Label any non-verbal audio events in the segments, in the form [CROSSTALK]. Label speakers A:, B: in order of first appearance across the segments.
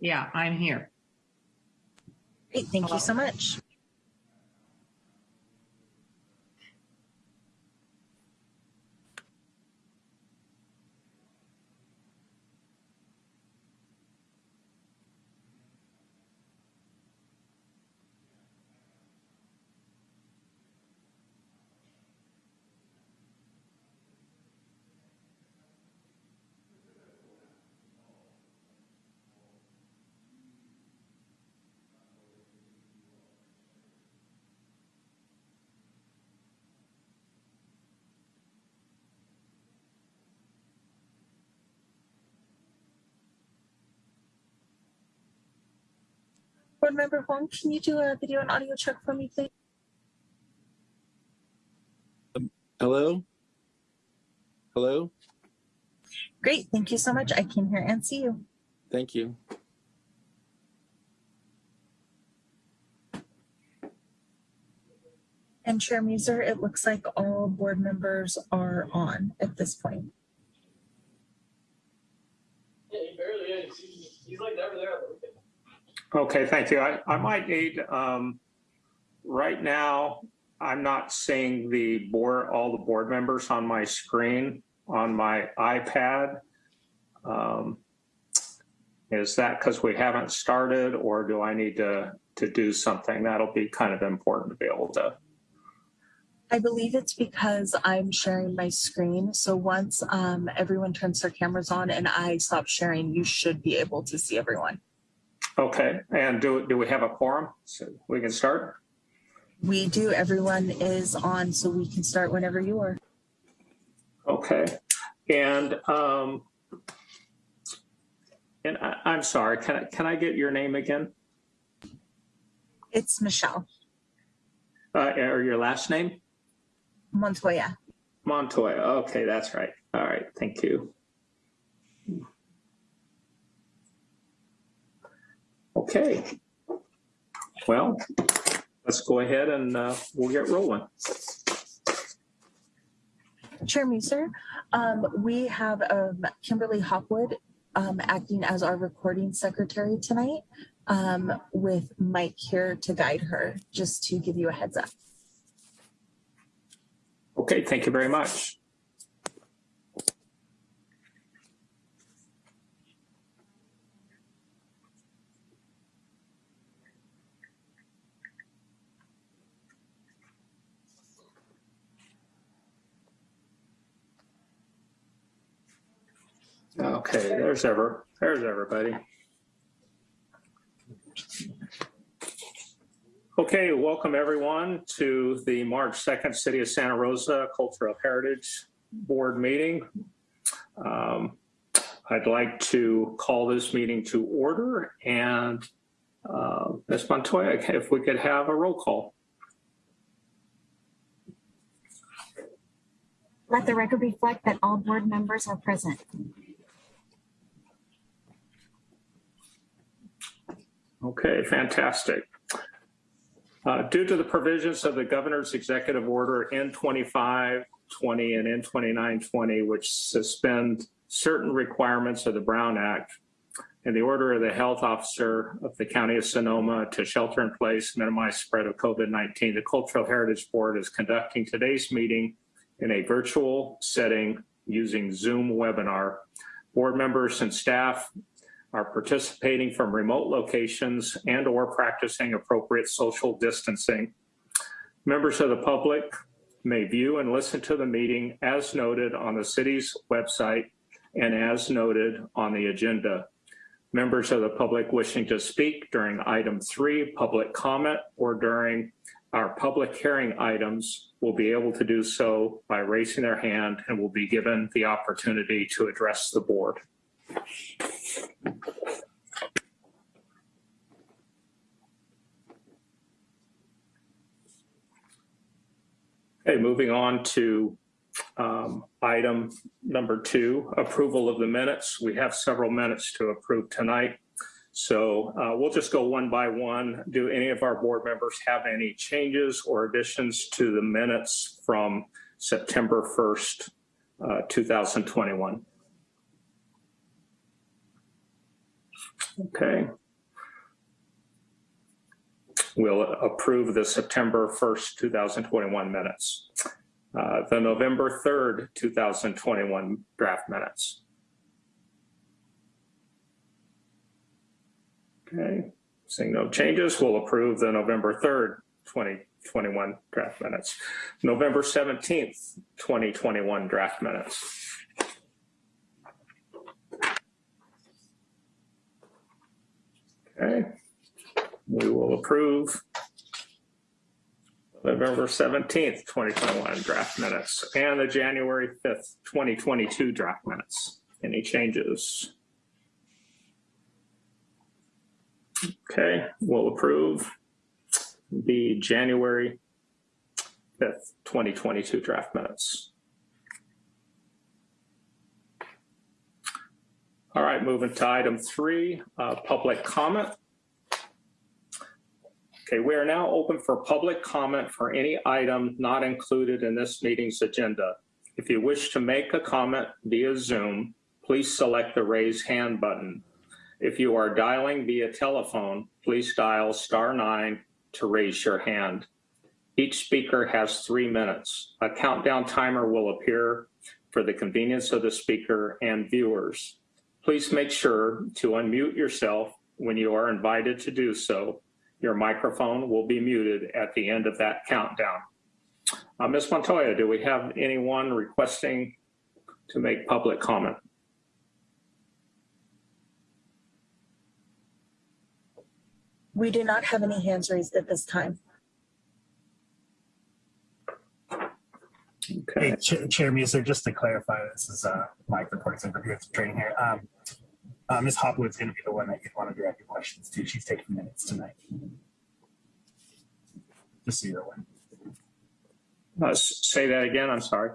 A: Yeah, I'm here.
B: Great, thank you so much. Board Member Huang, can you do a video and audio check for me, please?
C: Hello? Hello?
B: Great, thank you so much. I can hear and see you.
C: Thank you.
B: And Chair Muser, it looks like all board members are on at this point.
D: Yeah, he barely is. He's, he's like never there.
E: Okay, thank you. I, I might need, um, right now, I'm not seeing the board, all the board members on my screen on my iPad. Um, Is that because we haven't started or do I need to, to do something? That'll be kind of important to be able to.
B: I believe it's because I'm sharing my screen. So once um, everyone turns their cameras on and I stop sharing, you should be able to see everyone.
E: Okay, and do, do we have a quorum? So we can start?
B: We do, everyone is on, so we can start whenever you are.
E: Okay, and, um, and I, I'm sorry, can I, can I get your name again?
B: It's Michelle
E: Uh, or your last name?
B: Montoya.
E: Montoya. Okay, that's right. All right, thank you. Okay. Well, let's go ahead and uh, we'll get rolling.
B: Chair Muser, um, we have um, Kimberly Hopwood um, acting as our recording secretary tonight um, with Mike here to guide her, just to give you a heads up.
E: Okay, thank you very much. Okay, there's ever, there's everybody. Okay, welcome everyone to the March 2nd City of Santa Rosa Cultural Heritage Board meeting. Um, I'd like to call this meeting to order and uh, Ms. Montoya, if we could have a roll call.
F: Let the record reflect that all board members are present.
E: Okay, fantastic. Uh, Due to the provisions of the governor's executive order N2520 and N2920, which suspend certain requirements of the Brown Act and the order of the health officer of the county of Sonoma to shelter in place, minimize spread of COVID-19, the Cultural Heritage Board is conducting today's meeting in a virtual setting using Zoom webinar. Board members and staff are participating from remote locations and or practicing appropriate social distancing. Members of the public may view and listen to the meeting as noted on the city's website and as noted on the agenda. Members of the public wishing to speak during item three, public comment, or during our public hearing items will be able to do so by raising their hand and will be given the opportunity to address the board. Okay, moving on to um, item number two, approval of the minutes. We have several minutes to approve tonight. So uh, we'll just go one by one. Do any of our board members have any changes or additions to the minutes from September 1st, uh, 2021? Okay. We'll approve the September 1st, 2021 minutes. Uh, The November 3rd, 2021 draft minutes. Okay, seeing no changes, we'll approve the November 3rd, 2021 draft minutes. November 17th, 2021 draft minutes. Okay, we will approve November 17th, 2021 draft minutes and the January 5th, 2022 draft minutes. Any changes? Okay, we'll approve the January 5th, 2022 draft minutes. All right, moving to item three, uh, public comment. Okay, we are now open for public comment for any item not included in this meeting's agenda. If you wish to make a comment via Zoom, please select the raise hand button. If you are dialing via telephone, please dial star nine to raise your hand. Each speaker has three minutes. A countdown timer will appear for the convenience of the speaker and viewers. Please make sure to unmute yourself when you are invited to do so. Your microphone will be muted at the end of that countdown. Uh, Ms. Montoya, do we have anyone requesting to make public comment?
B: We do not have any hands raised at this time.
E: Okay.
A: Hey, Ch- Chair Muser, just to clarify, this is uh, Mike reporting some review of training here. Um, uh, Ms. Hopwood's going to be the one that you'd want to direct your questions to. She's taking minutes tonight. Just so you're aware.
E: Uh, Say that again, I'm sorry.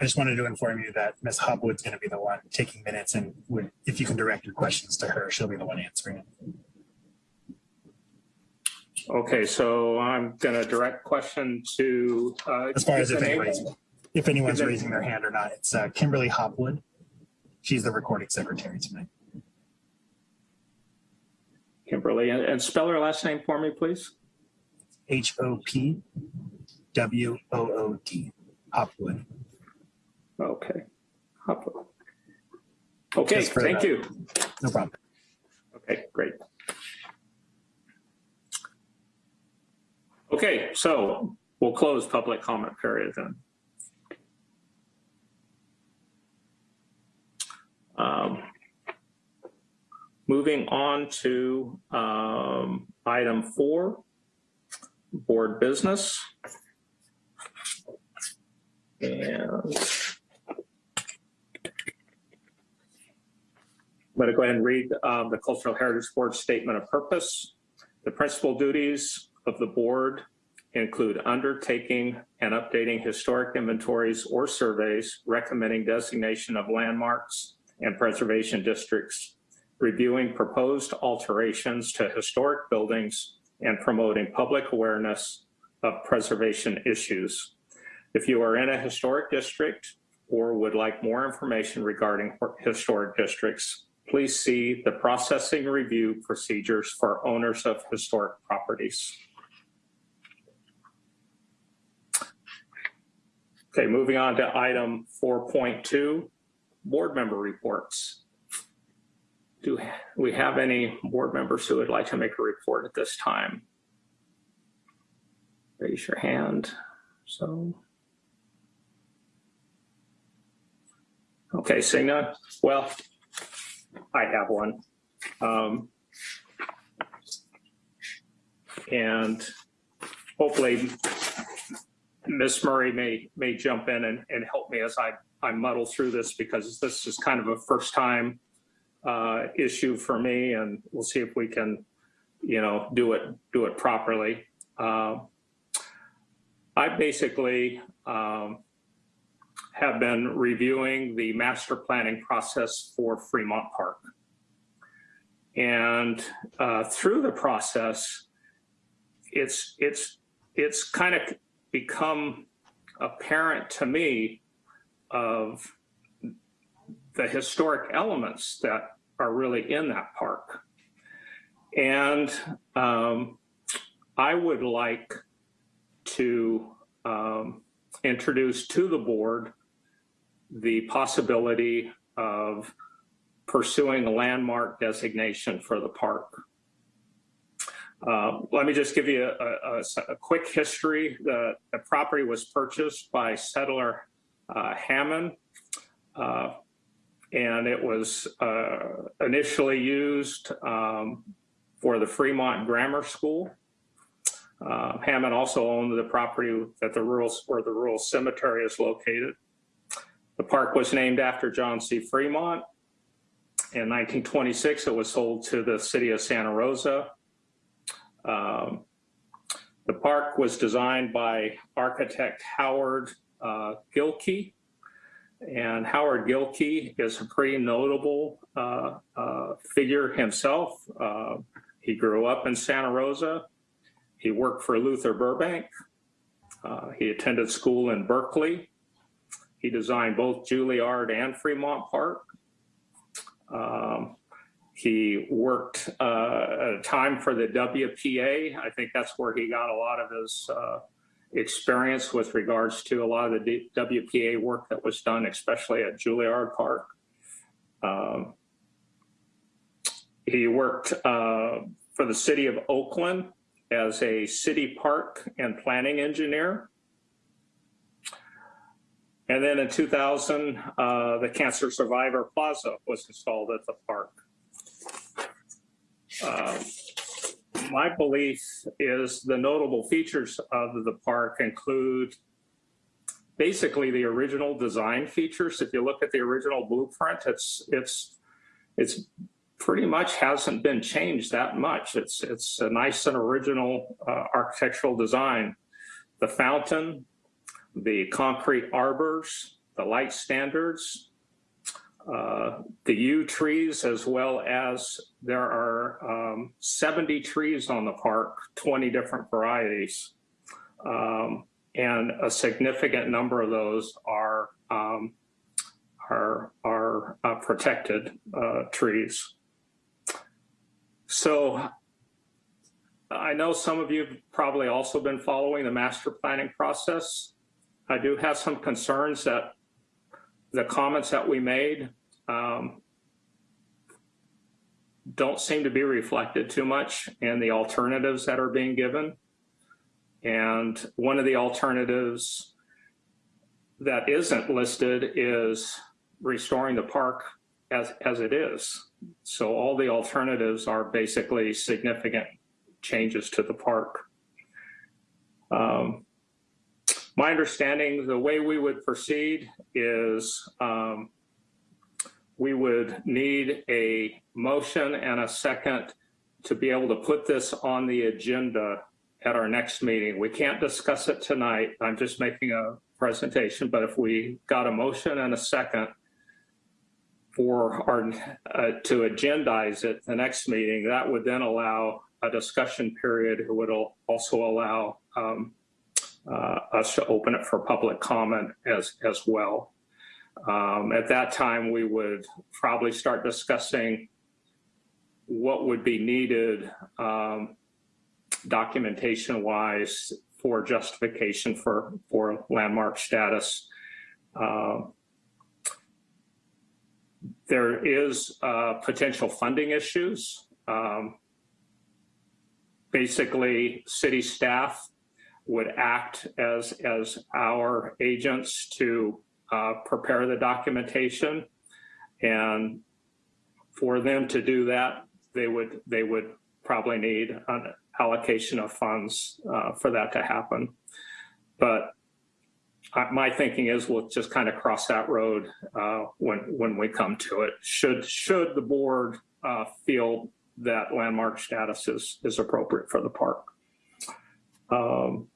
A: I just wanted to inform you that Ms. Hopwood's going to be the one taking minutes, and would, if you can direct your questions to her, she'll be the one answering it.
E: Okay, so I'm going to direct question to. uh,
A: As far as if anyone's, if anyone's
E: Is
A: raising their hand or not, it's uh, Kimberly Hopwood. She's the recording secretary tonight.
E: Kimberly, and- and spell her last name for me, please.
A: H O P W O O D. Hopwood.
E: Okay. Hopwood. Okay, thank
A: that.
E: you.
A: No problem.
E: Okay, great. Okay, so we'll close public comment period then. Um, Moving on to um, item four, board business. And I'm going to go ahead and read um, the Cultural Heritage Board Statement of Purpose. The principal duties of the board include undertaking and updating historic inventories or surveys, recommending designation of landmarks and preservation districts, reviewing proposed alterations to historic buildings, and promoting public awareness of preservation issues. If you are in a historic district or would like more information regarding historic districts, please see the processing review procedures for owners of historic properties. Okay, moving on to item 4.2, board member reports. Do we have any board members who would like to make a report at this time? Raise your hand. So. Okay, seeing none. Well, I have one. Um, and hopefully Miss Murray may, may jump in and, and help me as I, I muddle through this because this is kind of a first time uh, issue for me and we'll see if we can, you know, do it, do it properly. Uh, I basically um, have been reviewing the master planning process for Fremont Park. And uh, through the process, it's it's it's kind of become apparent to me of the historic elements that are really in that park. And um, I would like to um, introduce to the board the possibility of pursuing a landmark designation for the park. Uh, let me just give you a, a, a quick history. The, the, property was purchased by settler uh, Hammond, uh, and it was uh, initially used um, for the Fremont Grammar School. Uh, Hammond also owned the property that the rural, where the rural cemetery is located. The park was named after John C. Fremont. In 1926, it was sold to the city of Santa Rosa. Um, the park was designed by architect Howard uh, Gilkey. And Howard Gilkey is a pretty notable uh, uh, figure himself. Uh, he grew up in Santa Rosa. He worked for Luther Burbank. Uh, he attended school in Berkeley. He designed both Juilliard and Fremont Park. Um, he worked uh, at a time for the WPA. I think that's where he got a lot of his uh, experience with regards to a lot of the WPA work that was done, especially at Juilliard Park. Um, he worked uh, for the city of Oakland as a city park and planning engineer. And then in 2000, uh, the Cancer Survivor Plaza was installed at the park. Uh, my belief is the notable features of the park include basically the original design features. If you look at the original blueprint, it's it's it's pretty much hasn't been changed that much. It's it's a nice and original uh, architectural design. The fountain, the concrete arbors, the light standards, uh, the yew trees, as well as there are um, 70 trees on the park, 20 different varieties. Um, and a significant number of those are um, are, are uh, protected uh, trees. So I know some of you have probably also been following the master planning process. I do have some concerns that the comments that we made um, don't seem to be reflected too much in the alternatives that are being given. And one of the alternatives that isn't listed is restoring the park as, as it is. So all the alternatives are basically significant changes to the park. Um, my understanding, the way we would proceed is um, we would need a motion and a second to be able to put this on the agenda at our next meeting. We can't discuss it tonight. I'm just making a presentation, but if we got a motion and a second, for our, uh, to agendize it the next meeting, that would then allow a discussion period. It would also allow um, uh, us to open it for public comment as, as well. Um, at that time, we would probably start discussing what would be needed um, documentation wise for justification for, for landmark status. Uh, there is uh, potential funding issues. Um, basically, city staff would act as, as our agents to uh, prepare the documentation. And for them to do that, they would, they would probably need an allocation of funds uh, for that to happen. But my thinking is we'll just kind of cross that road uh, when when we come to it. Should should the board uh, feel that landmark status is is appropriate for the park. Um,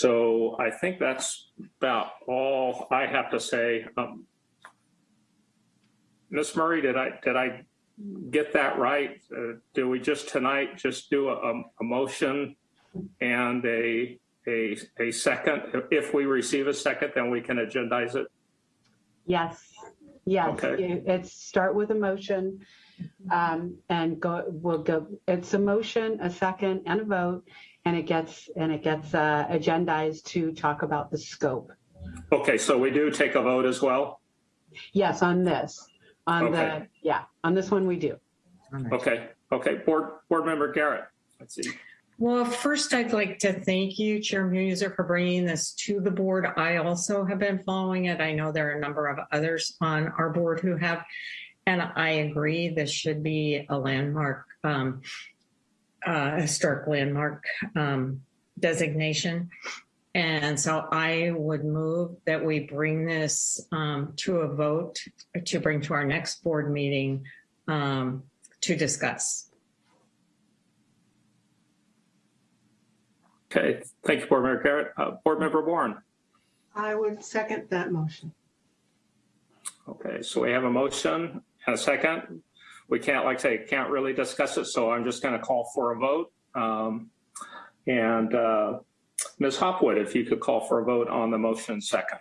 E: so I think that's about all I have to say. Um, Ms. Murray, did I did I get that right? Uh, do we just tonight just do a, a motion and a a, a second? If we receive a second, then we can agendize it.
G: Yes, Yes,
E: Okay.
G: it's start with a motion um, and go, we'll go, it's a motion, a second and a vote. And it gets, and it gets uh, agendized to talk about the scope.
E: Okay, so we do take a vote as well?
G: Yes, on this, on
E: Okay.
G: the, yeah, on this one we do.
E: Okay, okay. Board, Board Member Garrett, let's see.
H: Well, first, I'd like to thank you, Chair Muser, for bringing this to the board. I also have been following it. I know there are a number of others on our board who have, and I agree this should be a landmark, um, uh, historic landmark um, designation. And so I would move that we bring this um, to a vote to bring to our next board meeting um, to discuss.
E: Okay, thank you, Board Member Garrett. Uh, Board Member Warren.
I: I would second that motion.
E: Okay, so we have a motion and a second. We can't, like I say, can't really discuss it, so I'm just going to call for a vote. Um, And uh, Ms. Hopwood, if you could call for a vote on the motion second.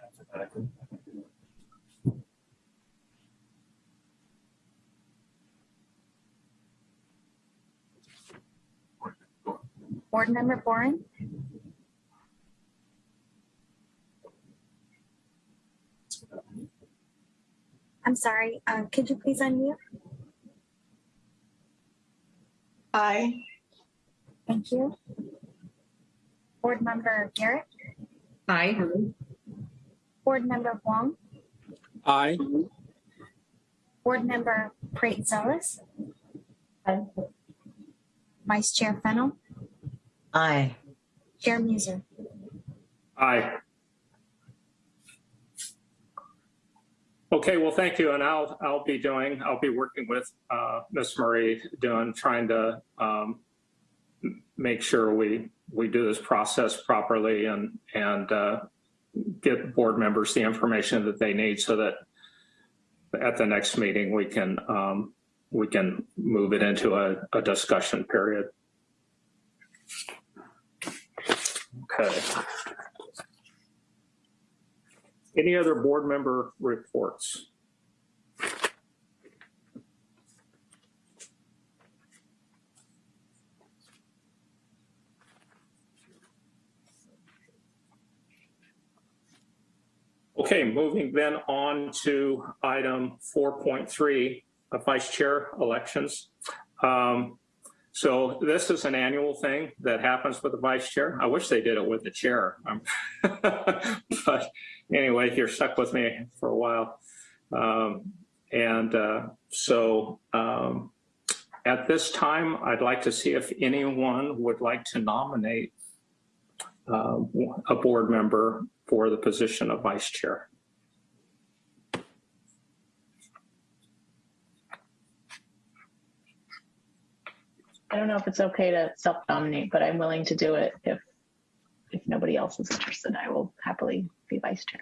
F: Board Member Boren, I'm sorry, uh, could you please unmute?
I: Aye.
F: Thank you. Board Member Garrett,
H: Aye.
F: Board Member Huang,
C: Aye.
F: Board Member Pratzelis. Vice Chair Fennel,
J: Aye.
F: Chair Muser.
E: Aye. Okay, well, thank you, and I'll, I'll be doing, I'll be working with uh, Ms. Murray doing, trying to um, make sure we, we do this process properly and, and uh, get board members the information that they need so that at the next meeting, we can, um, we can move it into a, a discussion period. Okay. Any other board member reports? Okay, moving then on to item 4.3, uh, vice chair elections. Um, So this is an annual thing that happens with the vice chair. I wish they did it with the chair. Um, [LAUGHS] But anyway, you're stuck with me for a while. Um, And uh, so um, at this time, I'd like to see if anyone would like to nominate uh, a board member for the position of vice chair.
K: I don't know if it's okay to self-nominate, but I'm willing to do it if if nobody else is interested. I will happily be vice chair.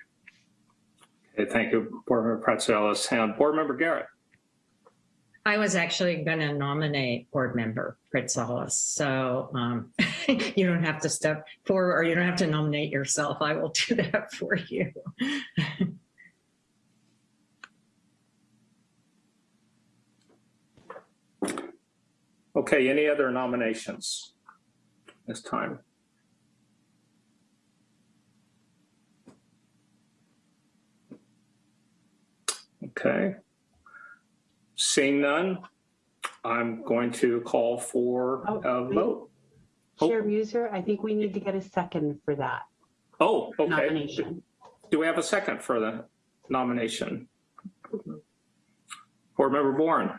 E: Okay, thank you, Board Member Pratzelis. And Board Member Garrett.
H: I was actually going to nominate board member Pritzalis, so um, [LAUGHS] you don't have to step forward or you don't have to nominate yourself. I will do that [LAUGHS] for you.
E: Okay, any other nominations this time? Okay. Seeing none, I'm going to call for
G: Oh,
E: a
G: wait.
E: vote. Oh.
G: Chair Muser, I think we need to get a second for that
E: Oh, okay.
G: nomination.
E: Do we have a second for the nomination? Board Member Bourne.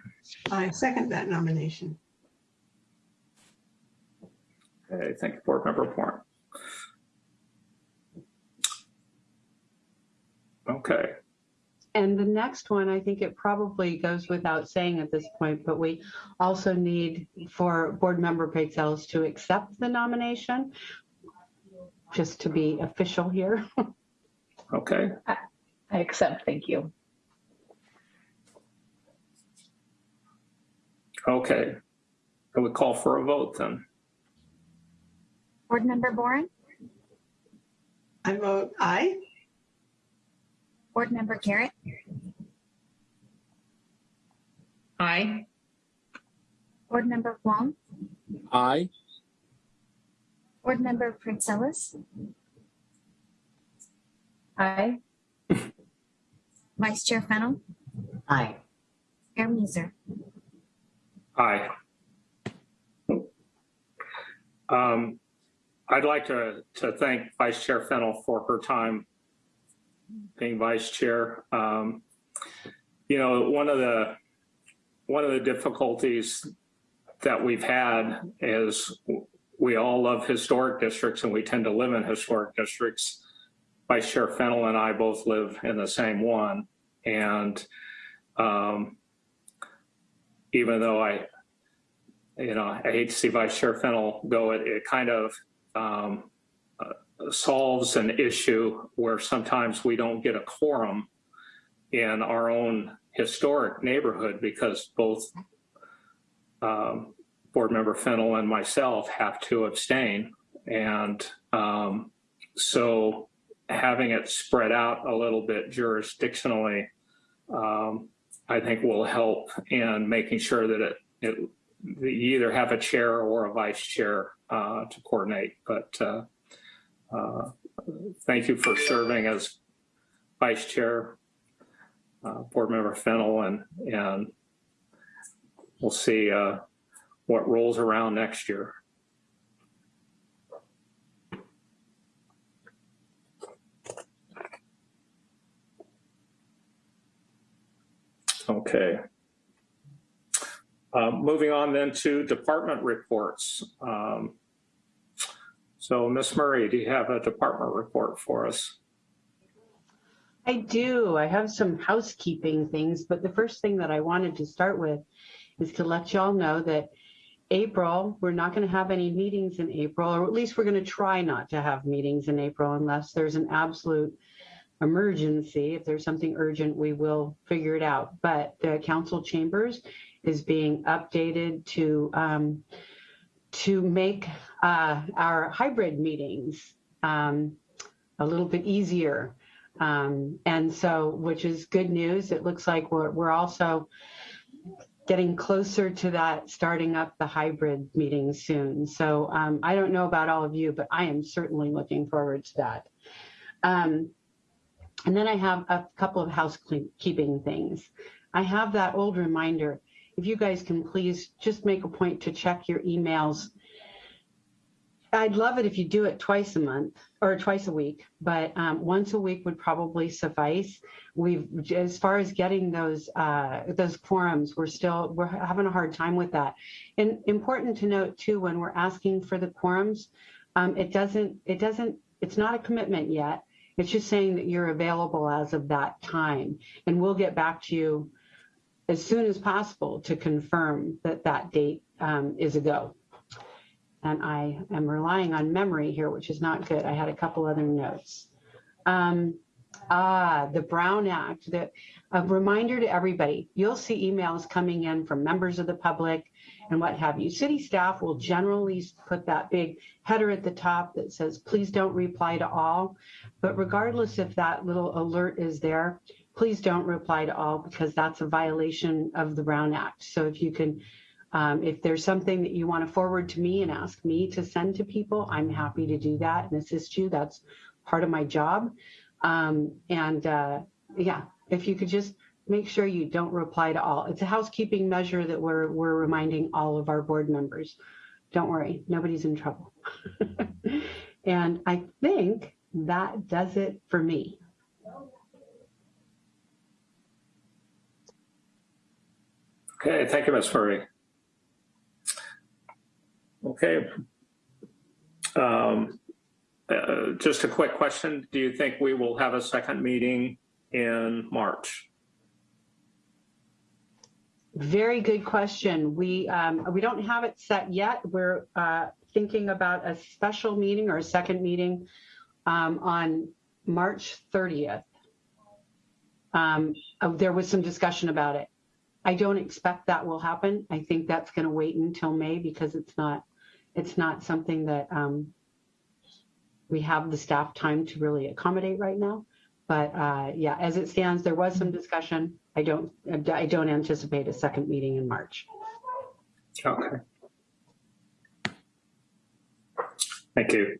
I: I second that nomination.
E: Okay, thank you, Board Member Bourne. Okay,
G: And the next one, I think it probably goes without saying at this point, but we also need for Board Member Patel to accept the nomination, just to be official here. [LAUGHS]
E: okay.
K: I accept, thank you.
E: Okay. I would call for a vote then.
F: Board Member Boren,
I: I vote aye.
F: Board Member Garrett,
H: Aye.
F: Board Member Huang,
C: Aye.
F: Board Member Pratzelis,
K: Aye.
F: Vice Chair Fennel,
J: Aye.
F: Chair Muser.
E: Aye. Um, I'd like to, to thank Vice Chair Fennel for her time being vice chair. Um, you know, one of the, one of the difficulties that we've had is we all love historic districts and we tend to live in historic districts. Vice Chair Fennel and I both live in the same one. And um, even though I, you know, I hate to see Vice Chair Fennel go, it, it kind of um, solves an issue where sometimes we don't get a quorum in our own historic neighborhood because both um, Board Member Fennel and myself have to abstain. And um, so having it spread out a little bit jurisdictionally, um, I think will help in making sure that it, it you either have a chair or a vice chair uh, to coordinate. But uh, uh, thank you for serving as vice chair, uh, board member Fennel, and and we'll see uh, what rolls around next year. Okay. Uh, moving on then to department reports. Um, so Ms. Murray, do you have a department report for us?
G: I do. I have some housekeeping things, but the first thing that I wanted to start with is to let y'all know that April, we're not going to have any meetings in April, or at least we're going to try not to have meetings in April unless there's an absolute emergency. If there's something urgent, we will figure it out. But the council chambers is being updated to um, to make uh, our hybrid meetings um, a little bit easier. Um, and so, which is good news. It looks like we're, we're also getting closer to that, starting up the hybrid meeting soon. So um, I don't know about all of you, but I am certainly looking forward to that. Um, and then I have a couple of housekeeping things. I have that old reminder. If you guys can please just make a point to check your emails I'd love it if you do it twice a month or twice a week, but um, once a week would probably suffice. We've, as far as getting those uh, those quorums, we're still we're having a hard time with that. And important to note too, when we're asking for the quorums, um, it doesn't it doesn't it's not a commitment yet. It's just saying that you're available as of that time, and we'll get back to you as soon as possible to confirm that that date um, is a go and I am relying on memory here, which is not good. I had a couple other notes. Um, ah, the Brown Act, the, a reminder to everybody, you'll see emails coming in from members of the public and what have you. City staff will generally put that big header at the top that says, please don't reply to all. But regardless if that little alert is there, please don't reply to all because that's a violation of the Brown Act. So if you can um, if there's something that you want to forward to me and ask me to send to people, I'm happy to do that and assist you. That's part of my job. Um, and uh, yeah, if you could just make sure you don't reply to all. It's a housekeeping measure that we're, we're reminding all of our board members. Don't worry, nobody's in trouble. [LAUGHS] and I think that does it for me.
E: Okay, thank you, Ms. Murray. Okay. Um, uh, just a quick question. Do you think we will have a second meeting in March?
G: Very good question. We um, we don't have it set yet. We're uh, thinking about a special meeting or a second meeting um, on March 30th. Um, uh, there was some discussion about it. I don't expect that will happen. I think that's going to wait until May because it's not it's not something that um, we have the staff time to really accommodate right now. But uh, yeah, as it stands, there was some discussion. I don't, I don't anticipate a second meeting in March.
E: Okay. Thank you.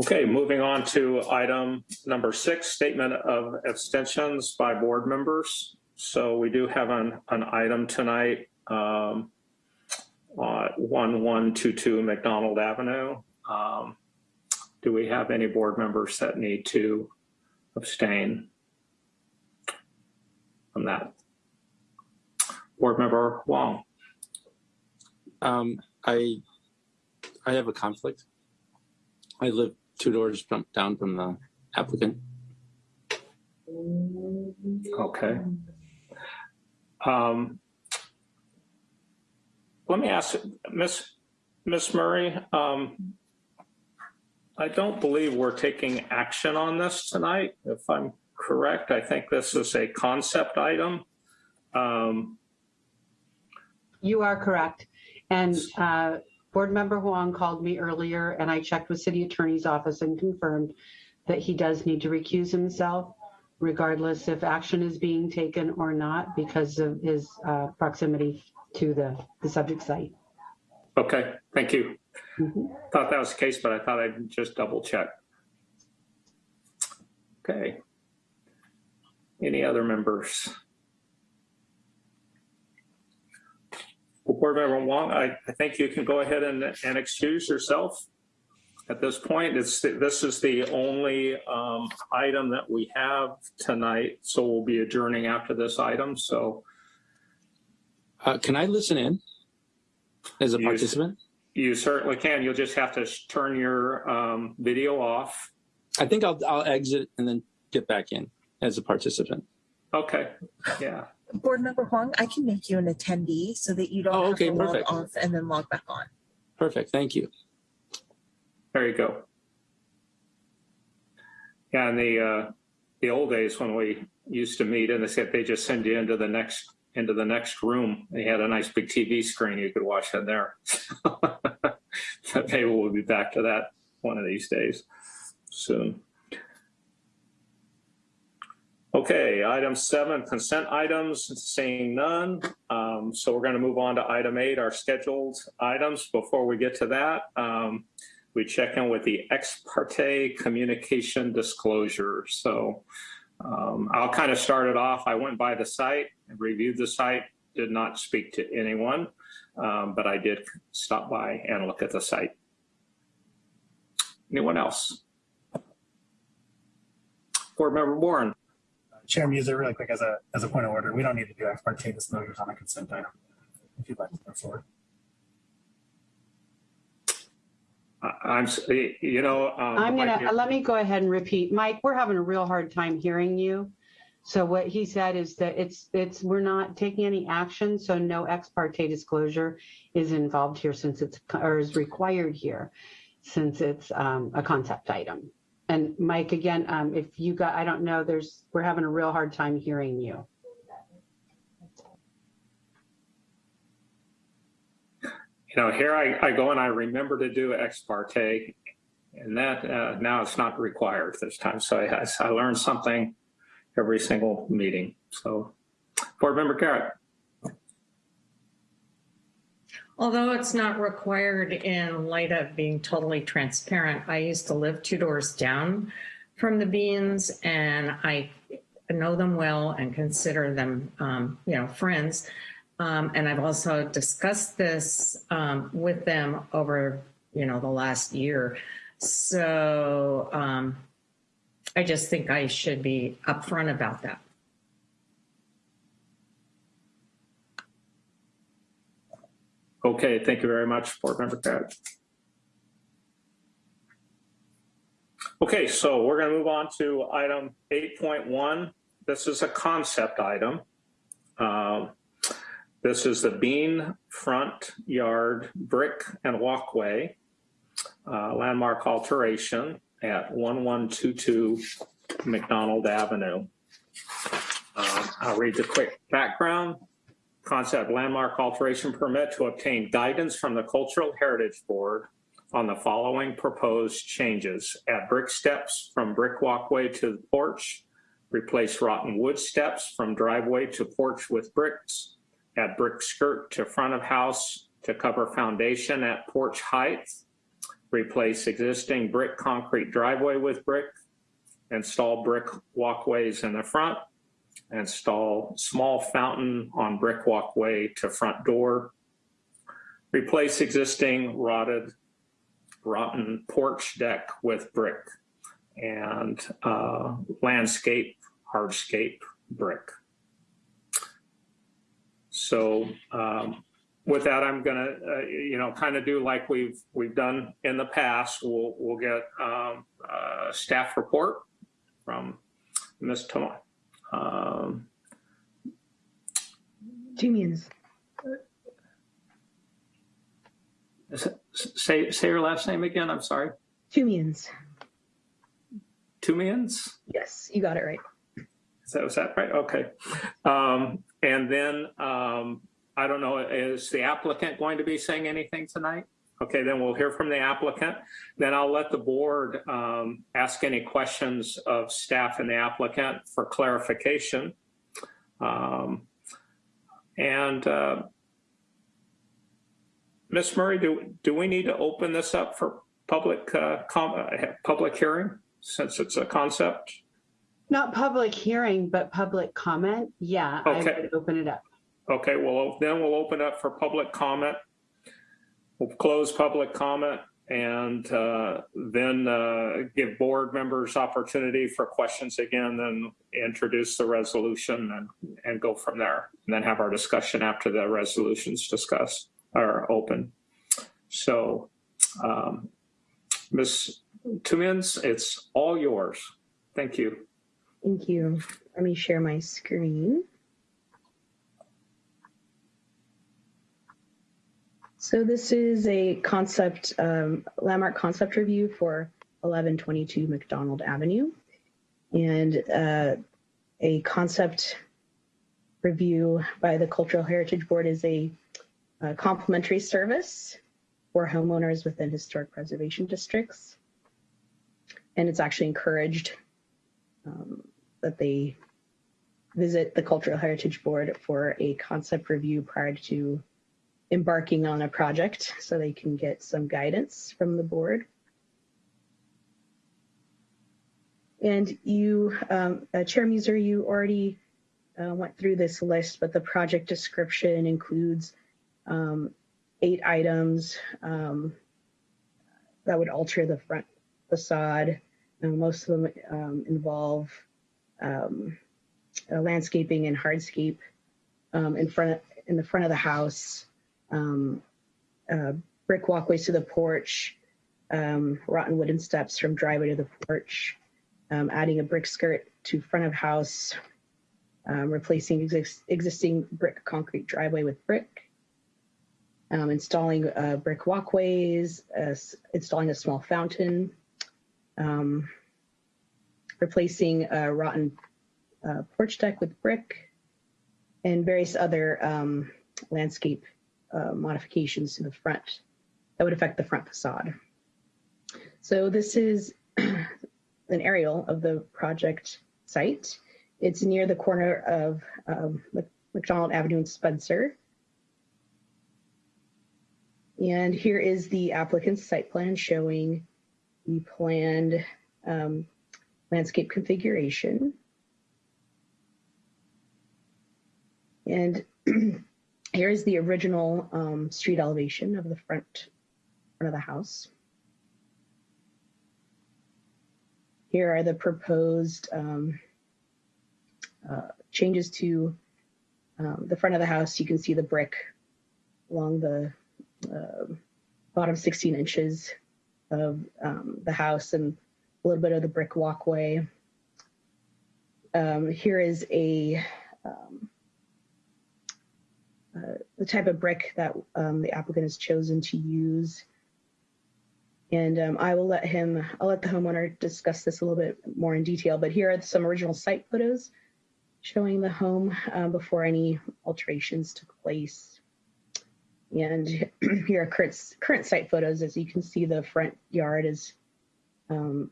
E: Okay, moving on to item number six, statement of abstentions by board members. So we do have an, an item tonight, um, uh, 1122 McDonald Avenue. Um, do we have any board members that need to abstain from that? Board Member Huang.
C: Um, I, I have a conflict. I live two doors from, down from the applicant.
E: Okay. Um, let me ask, Miss Miss Murray, um, I don't believe we're taking action on this tonight, if I'm correct. I think this is a concept item. Um,
G: You are correct. And uh, Board Member Huang called me earlier and I checked with City Attorney's Office and confirmed that he does need to recuse himself regardless if action is being taken or not because of his uh, proximity to the, the subject site.
E: okay, thank you.
G: Mhm.
E: Thought that was the case, but I thought I'd just double check. Okay. Any other members? Well, Board Member Huang, I, I think you can go ahead and, and excuse yourself. At this point, it's, this is the only um, item that we have tonight, so we'll be adjourning after this item, so
C: Uh, can I listen in as a
E: Yes.
C: participant?
E: you certainly can. You'll just have to turn your um, video off.
C: I think I'll, I'll exit and then get back in as a participant.
E: Okay, yeah.
B: Board Member Huang, I can make you an attendee so that you don't
C: Oh,
B: have
C: okay,
B: to log off and then log back on.
C: Perfect. Thank you.
E: There you go. Yeah, in the uh, the old days when we used to meet, and they said they just send you into the next into the next room. They had a nice big TV screen you could watch in there. [LAUGHS] Maybe we'll be back to that one of these days soon. Okay, item seven, consent items, seeing none. Um, so we're going to move on to item eight, our scheduled items. Before we get to that, um, we check in with the ex parte communication disclosure. So um, I'll kind of start it off. I went by the site and reviewed the site, did not speak to anyone, um, but I did stop by and look at the site. Anyone else? Board Member Warren.
A: Chair Muser, really quick, as a, as a point of order, we don't need to do ex parte disclosures on a consent item. If you'd like to move forward.
E: I- I'm, you know. um,
G: I'm gonna,
E: you-
G: let me go ahead and repeat. Mike, we're having a real hard time hearing you. So what he said is that it's, it's, we're not taking any action, so no ex parte disclosure is involved here since it's, or is required here, since it's um, a concept item. And Mike, again, um, if you got, I don't know, there's, we're having a real hard time hearing you.
E: You know, here I, I go and I remember to do ex parte, and that uh, now it's not required this time. So I, I learned something every single meeting. So, Board Member Garrett.
H: Although it's not required in light of being totally transparent, I used to live two doors down from the Beans and I know them well and consider them, um, you know, friends. Um, and I've also discussed this um, with them over, you know, the last year. So um, I just think I should be upfront about that.
E: Okay, thank you very much, Board Member Garrett. Okay, so we're going to move on to item 8.1. This is a concept item. Um, This is the Bean Front Yard Brick and Walkway uh, landmark alteration at 1122 McDonald Avenue. Um, I'll read the quick background. Concept landmark alteration permit to obtain guidance from the Cultural Heritage Board on the following proposed changes. Add brick steps from brick walkway to the porch. Replace rotten wood steps from driveway to porch with bricks. Add brick skirt to front of house to cover foundation at porch height. Replace existing brick concrete driveway with brick. Install brick walkways in the front. Install small fountain on brick walkway to front door. Replace existing rotted, rotten porch deck with brick and uh, landscape, hardscape brick. So um, with that, I'm gonna, uh, you know, kind of do like we've we've done in the past. We'll we'll get um, a staff report from Ms. Toma. Um, say say your last name again. I'm sorry.
J: Toomians.
E: Two mans.
J: Yes, you got it right.
E: Is that, was that right? Okay. Um, and then, um, I don't know, is the applicant going to be saying anything tonight? Okay, then we'll hear from the applicant. Then I'll let the board, um, ask any questions of staff and the applicant for clarification. Um, and, uh, Ms. Murray, do, do we need to open this up for public, uh, uh, public hearing since it's a concept?
G: Not public hearing, but public comment. Yeah, I would open it up.
E: Okay, well, then we'll open up for public comment. We'll close public comment and uh, then uh, give board members opportunity for questions again, then introduce the resolution and, and go from there. And then have our discussion after the resolutions discussed are open. So, um, Ms. Toomians, it's all yours. Thank you.
J: Thank you. Let me share my screen. So this is a concept, um, landmark concept review for 1122 McDonald Avenue. And uh, a concept review by the Cultural Heritage Board is a, a complimentary service for homeowners within historic preservation districts. And it's actually encouraged um, that they visit the Cultural Heritage Board for a concept review prior to embarking on a project so they can get some guidance from the board. And you, um, uh, Chair Muser, you already uh, went through this list, but the project description includes um, eight items um, that would alter the front facade. Most of them um, involve um, uh, landscaping and hardscape um, in front in the front of the house, uh, brick walkways to the porch, um, rotten wooden steps from driveway to the porch, adding a brick skirt to front of house, replacing exis- existing brick concrete driveway with brick, um, installing uh, brick walkways, uh, installing a small fountain, um, replacing a rotten uh, porch deck with brick, and various other um, landscape uh, modifications to the front that would affect the front facade. So this is [CLEARS THROAT] an aerial of the project site. It's near the corner of um, McDonald Avenue and Spencer. And here is the applicant's site plan showing the planned um, landscape configuration. And [CLEARS THROAT] here is the original um, street elevation of the front, front of the house. Here are the proposed um, uh, changes to um, the front of the house. You can see the brick along the uh, bottom 16 inches of um, the house and a little bit of the brick walkway. Um, here is a um, uh, the type of brick that um, the applicant has chosen to use. And um, I will let him, I'll let the homeowner discuss this a little bit more in detail, but here are some original site photos showing the home uh, before any alterations took place. And [CLEARS THROAT] here are current, current site photos. As you can see, the front yard is um,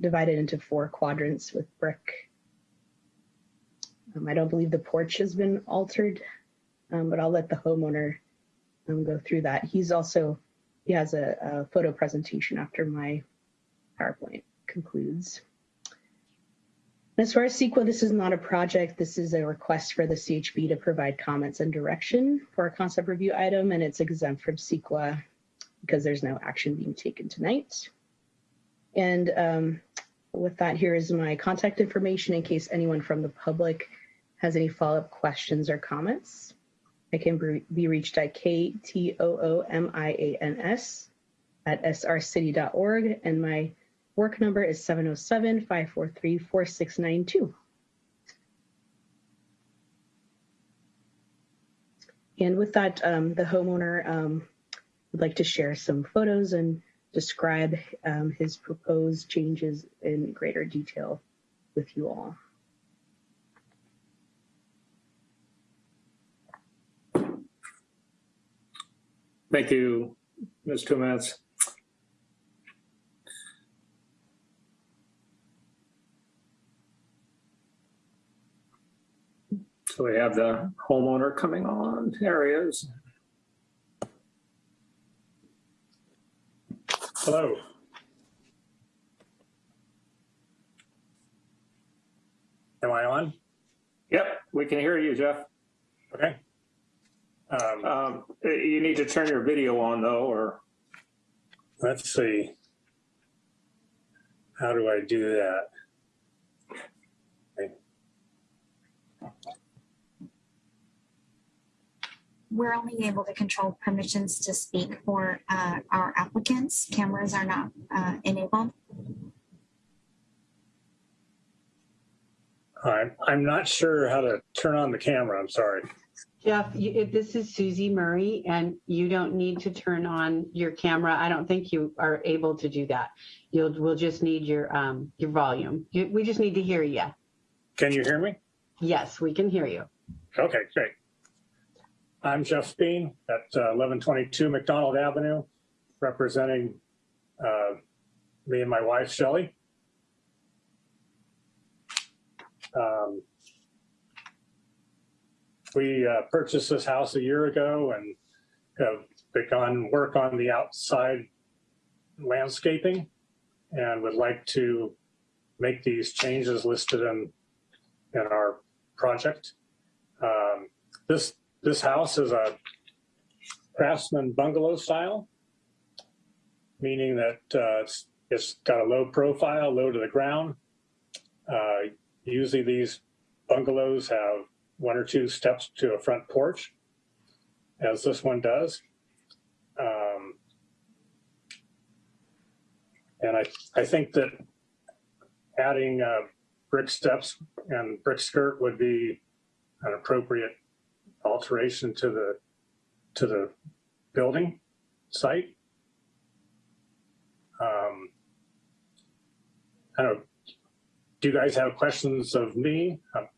J: divided into four quadrants with brick. Um, I don't believe the porch has been altered, um, but I'll let the homeowner um, go through that. He's also, he has a, a photo presentation after my PowerPoint concludes. As far as CEQA, this is not a project. This is a request for the CHB to provide comments and direction for a concept review item, and it's exempt from CEQA because there's no action being taken tonight. And um, with that, here is my contact information in case anyone from the public has any follow-up questions or comments. I can be reached at K-T-O-O-M-I-A-N-S at srcity.org, and my work number is 707-543-4692. And with that, um, the homeowner um, would like to share some photos and describe um, his proposed changes in greater detail with you all.
E: Thank you, Ms. Tumetz. So we have the homeowner coming on areas.
A: Hello. Am I on?
E: Yep, we can hear you, Jeff.
A: Okay. Um,
E: Um, you need to turn your video on though, or
A: let's see. How do I do that?
F: We're only able to control permissions to speak for uh, our applicants. Cameras are not uh, enabled.
A: I'm, I'm not sure how to turn on the camera. I'm sorry.
G: Jeff, you, this is Susie Murray and you don't need to turn on your camera, I don't think you are able to do that. You'll, we'll just need your, um, your volume. You, we just need to hear you.
A: Can you hear me?
G: Yes, we can hear you.
A: Okay, great. I'm Jeff Bean at uh, 1122 McDonald Avenue, representing uh, me and my wife, Shelley. Um, we uh, purchased this house a year ago and have begun work on the outside landscaping and would like to make these changes listed in in our project. Um, this this house is a craftsman bungalow style, meaning that uh, it's, it's got a low profile, low to the ground. Uh, usually these bungalows have one or two steps to a front porch, as this one does. Um, and I, I think that adding uh, brick steps and brick skirt would be an appropriate alteration to the to the building site. Um, I don't. Do you guys have questions of me? Um,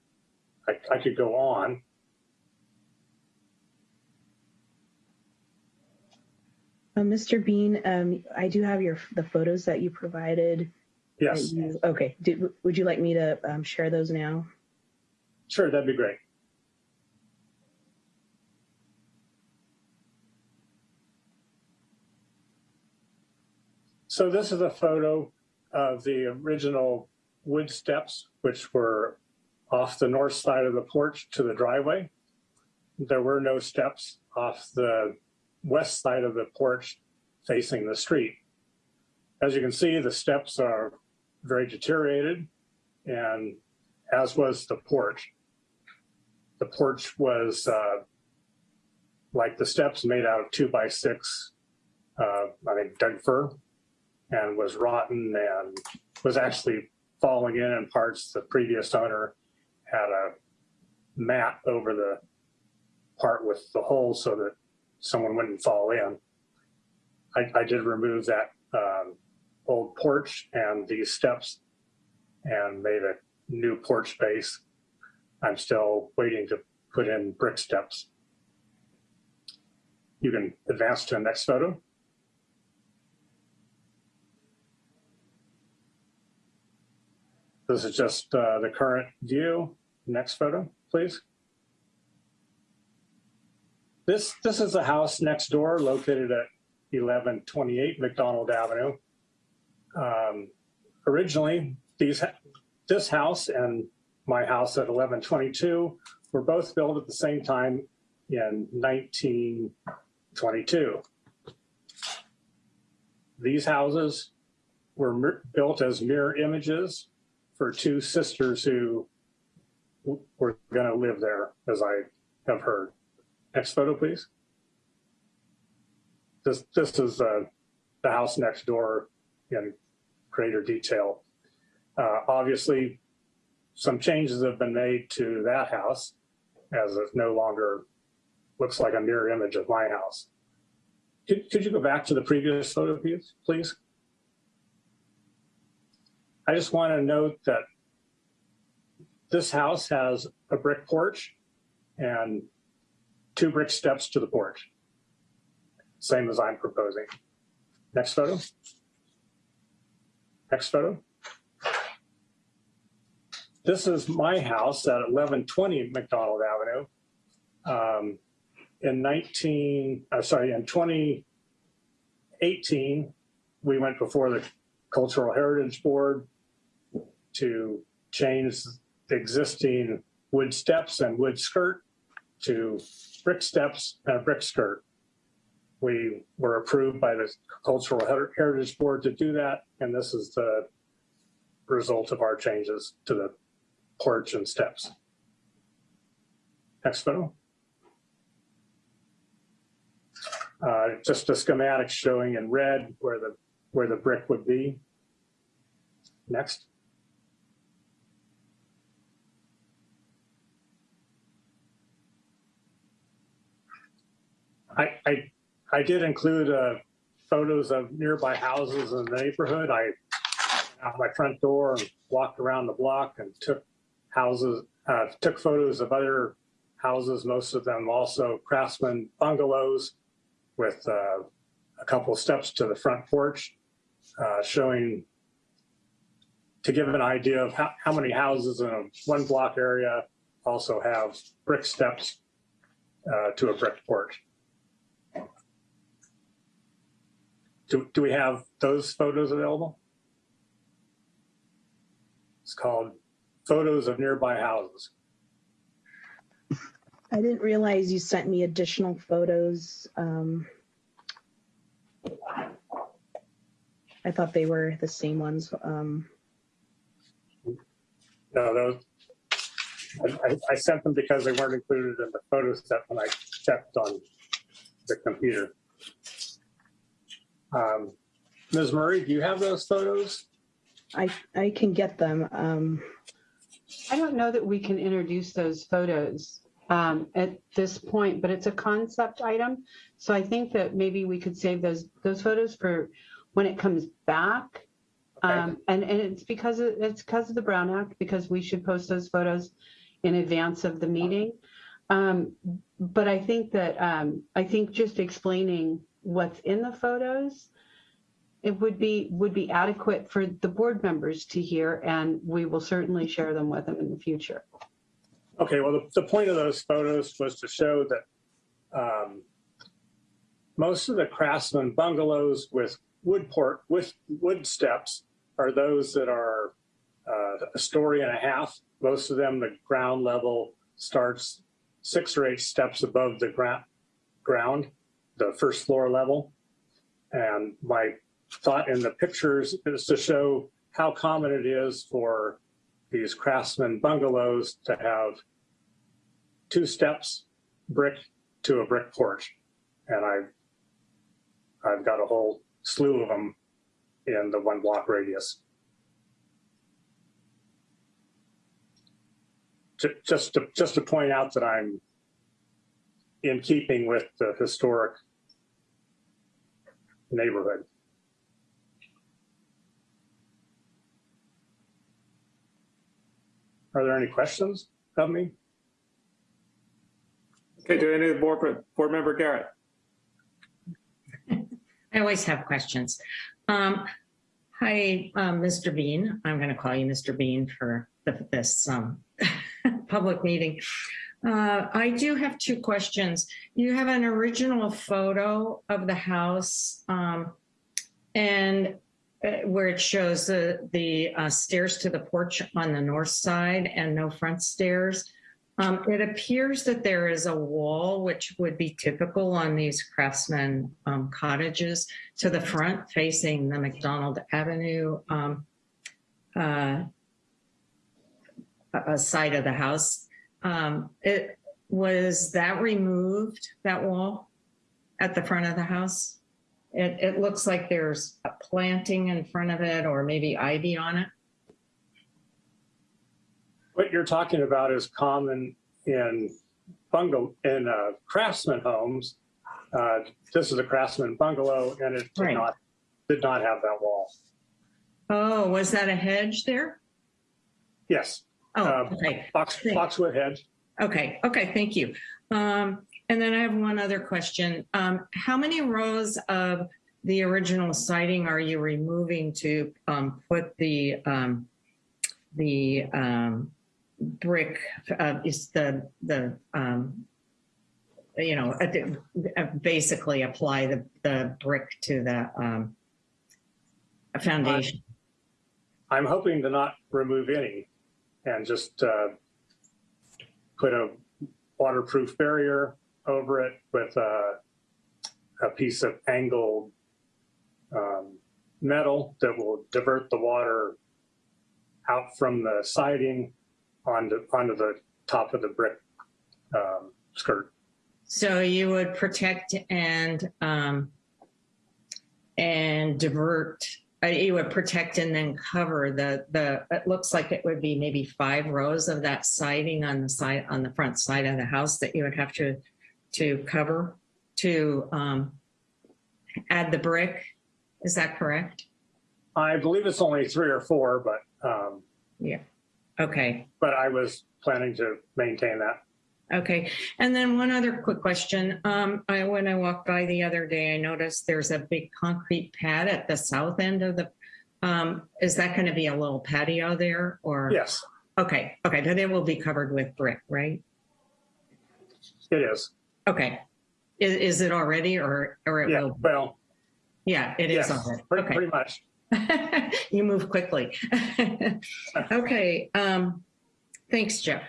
A: I, I could go on.
J: Uh, Mr. Bean, um, I do have your the photos that you provided.
A: Yes,
J: you- okay. Did, would you like me to um, share those now?
A: sure, that'd be great. So this is a photo of the original wood steps, which were off the north side of the porch to the driveway. There were no steps off the west side of the porch facing the street. As you can see, the steps are very deteriorated and as was the porch. The porch was uh, like the steps made out of two by six, uh, I think Doug fir, and was rotten and was actually falling in in parts. The previous owner had a mat over the part with the hole so that someone wouldn't fall in. I, I did remove that um, old porch and these steps and made a new porch base. I'm still waiting to put in brick steps. you can advance to the next photo. This is just uh, the current view. Next photo, please. This, this is the house next door located at 1128 McDonald Avenue. Um, originally, these, this house and my house at 1122 were both built at the same time in 1922. These houses were built as mirror images for two sisters who were going to live there, as I have heard. Next photo, please. This, this is uh, the house next door in greater detail. Uh, obviously, some changes have been made to that house as it no longer looks like a mirror image of my house. Could, could you go back to the previous photo, please? please? I just want to note that this house has a brick porch and two brick steps to the porch. Same as I'm proposing. Next photo. Next photo. This is my house at 1120 McDonald Avenue. Um, in 19, uh, sorry, in 2018, we went before the Cultural Heritage Board to change the existing wood steps and wood skirt to brick steps and brick skirt. We were approved by the Cultural Heritage Board to do that, and this is the result of our changes to the porch and steps. Next photo. Uh, just a schematic showing in red where the where the brick would be. Next. I, I, did include uh, photos of nearby houses in the neighborhood. I out my front door and walked around the block and took houses, uh, took photos of other houses, most of them also craftsman bungalows with uh, a couple steps to the front porch, uh, showing to give an idea of how, how many houses in a one block area also have brick steps uh, to a brick porch. Do, do we have those photos available? It's called Photos of Nearby Houses.
J: I didn't realize you sent me additional photos. Um, I thought they were the same ones. Um,
A: No, those, I, I- I sent them because they weren't included in the photo set when I checked on the computer. Um, Ms. Murray, do you have those photos?
J: I I can get them. Um,
G: I don't know that we can introduce those photos um, at this point, but it's a concept item. So I think that maybe we could save those those photos for when it comes back.
A: Okay.
G: Um, and, and it's because of, it's because of the Brown Act, because we should post those photos in advance of the meeting. Um, but I think that um, I think just explaining what's in the photos it would be would be adequate for the board members to hear, and we will certainly share them with them in the future.
A: Okay, well, the, the point of those photos was to show that um, most of the craftsman bungalows with wood port with wood steps are those that are uh, a story and a half. Most of them, the ground level starts six or eight steps above the ground, the first floor level. And my thought in the pictures is to show how common it is for these craftsman bungalows to have two steps, brick to a brick porch. And I've, I've got a whole slew of them in the one block radius. Just to, just to point out that I'm in keeping with the historic neighborhood. Are there any questions of me?
E: Okay, do any of the board, board member Garrett?
H: I always have questions. Um, hi, um, Mr. Bean. I'm going to call you Mr. Bean for the, this um, [LAUGHS] public meeting. Uh, I do have two questions. You have an original photo of the house um, and uh, where it shows the, the uh, stairs to the porch on the north side and no front stairs. Um, it appears that there is a wall, which would be typical on these craftsman um, cottages, to the front facing the McDonald Avenue um, uh, side of the house. Um, it was that removed, that wall at the front of the house? It, it looks like there's a planting in front of it or maybe ivy on it.
A: What you're talking about is common in bungalow, in uh, craftsman homes. Uh, This is a craftsman bungalow and it did
H: Right.
A: not, did not have that wall.
H: Oh, was that a hedge there?
A: Yes,
H: Oh,
A: Um,
H: okay.
A: box,
H: Thanks.
A: boxwood hedge.
H: Okay, okay, thank you. Um, and then I have one other question. Um, how many rows of the original siding are you removing to um, put the um, the um, brick? Uh, is the the um, you know basically apply the the brick to the um, foundation?
A: I'm hoping to not remove any and just uh, put a waterproof barrier over it with a, a piece of angled um, metal that will divert the water out from the siding onto, onto the top of the brick um, skirt.
H: So you would protect and um, and divert. You would protect and then cover the the. It looks like it would be maybe five rows of that siding on the side on the front side of the house that you would have to to cover to um, add the brick. Is that correct?
A: I believe it's only three or four, but um,
H: Yeah. Okay.
A: but I was planning to maintain that.
H: Okay, and then one other quick question. Um, I, when I walked by the other day, I noticed there's a big concrete pad at the south end of the, um, is that going to be a little patio there or?
A: Yes,
H: Okay, okay, then it will be covered with brick, right?
A: it is.
H: Okay. Is, is it already or, or it
A: Yeah,
H: will?
A: well,
H: Yeah, it is
A: yes,
H: already.
A: pretty,
H: Okay.
A: pretty much. [LAUGHS]
H: You move quickly. [LAUGHS] Okay, um, thanks, Jeff.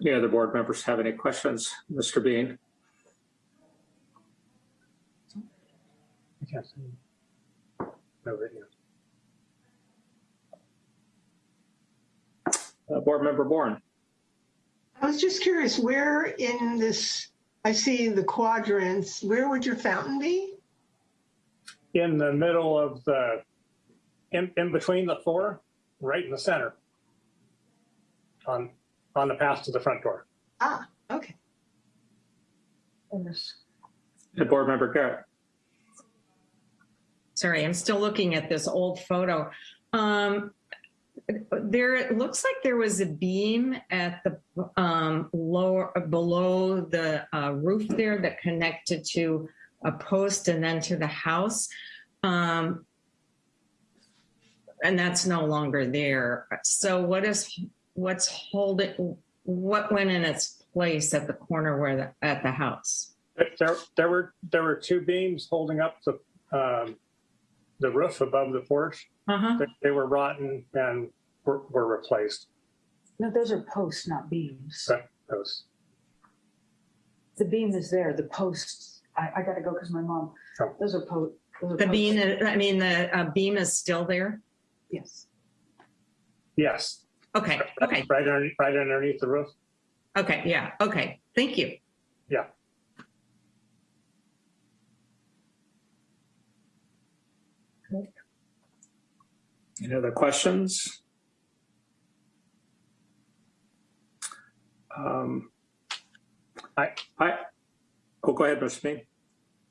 E: Any other board members have any questions? Mr. Bean?
A: I. No video.
E: Uh, Board Member Bourne?
I: I was just curious, where in this, I see the quadrants, where would your fountain be?
A: In the middle of the, in, in between the four, right in the center. On, on the path to the front door.
I: Ah, okay.
E: And Board Member Garrett?
H: Sorry, I'm still looking at this old photo. Um, there, it looks like there was a beam at the um, lower, below the uh, roof there that connected to a post and then to the house. Um, and that's no longer there. So what is, what's holding, what went in its place at the corner where the, at the house?
A: There, there were, there were two beams holding up the, um, the roof above the porch.
H: Uh-huh.
A: They- They were rotten and were, were replaced.
L: No, those are posts, not beams.
A: That- Those,
L: The beam is there, the posts, I, I gotta go because my mom,
A: Oh.
L: those are po. those are
H: The beam,
L: posts.
H: I mean, the uh, beam is still there?
L: Yes.
A: yes,
H: Okay, okay,
A: right underneath, right underneath the roof.
H: okay, yeah, okay. Thank you.
A: Yeah.
E: Any other questions? Um,
A: I-
E: I, oh, go ahead, Mr. Bean.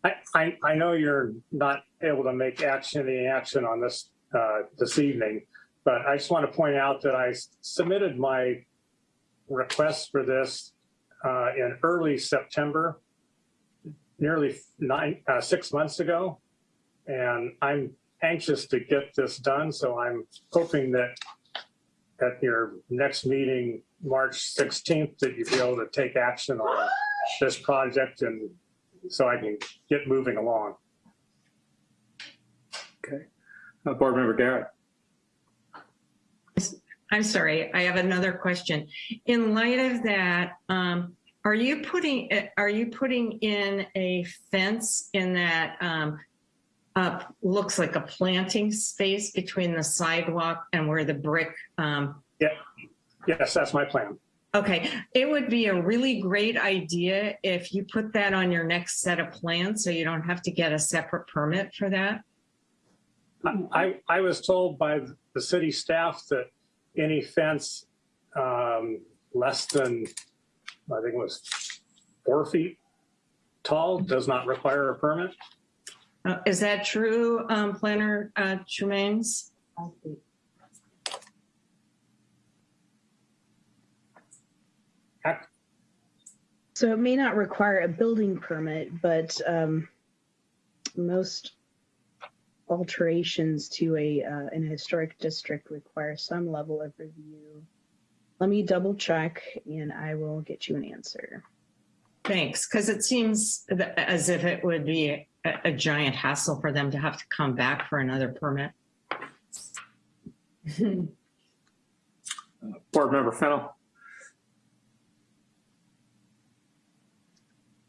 A: I, I, I know you're not able to make action, any action on this, uh, this evening, but I just want to point out that I submitted my request for this, uh, in early September, nearly nine, uh, six months ago. And I'm anxious to get this done, so I'm hoping that at your next meeting, March 16th, that you'll be able to take action on this project and so I can get moving along.
E: Okay. Uh, Board Member Garrett.
H: I'm sorry, I have another question. In light of that, um, are you putting, uh, are you putting in a fence in that, um, uh, looks like a planting space between the sidewalk and where the brick, um,
A: Yes, that's my plan.
H: Okay, it would be a really great idea if you put that on your next set of plans so you don't have to get a separate permit for that.
A: I, I was told by the city staff that any fence um, less than, I think it was four feet tall does not require a permit.
H: Uh, is that true, um, Planner uh, Tremaines?
J: So it may not require a building permit, but um, most alterations to a uh, an historic district require some level of review. Let me double check and I will get you an answer.
H: Thanks, because it seems as if it would be a, a giant hassle for them to have to come back for another permit. [LAUGHS]
E: Board Member Fennel.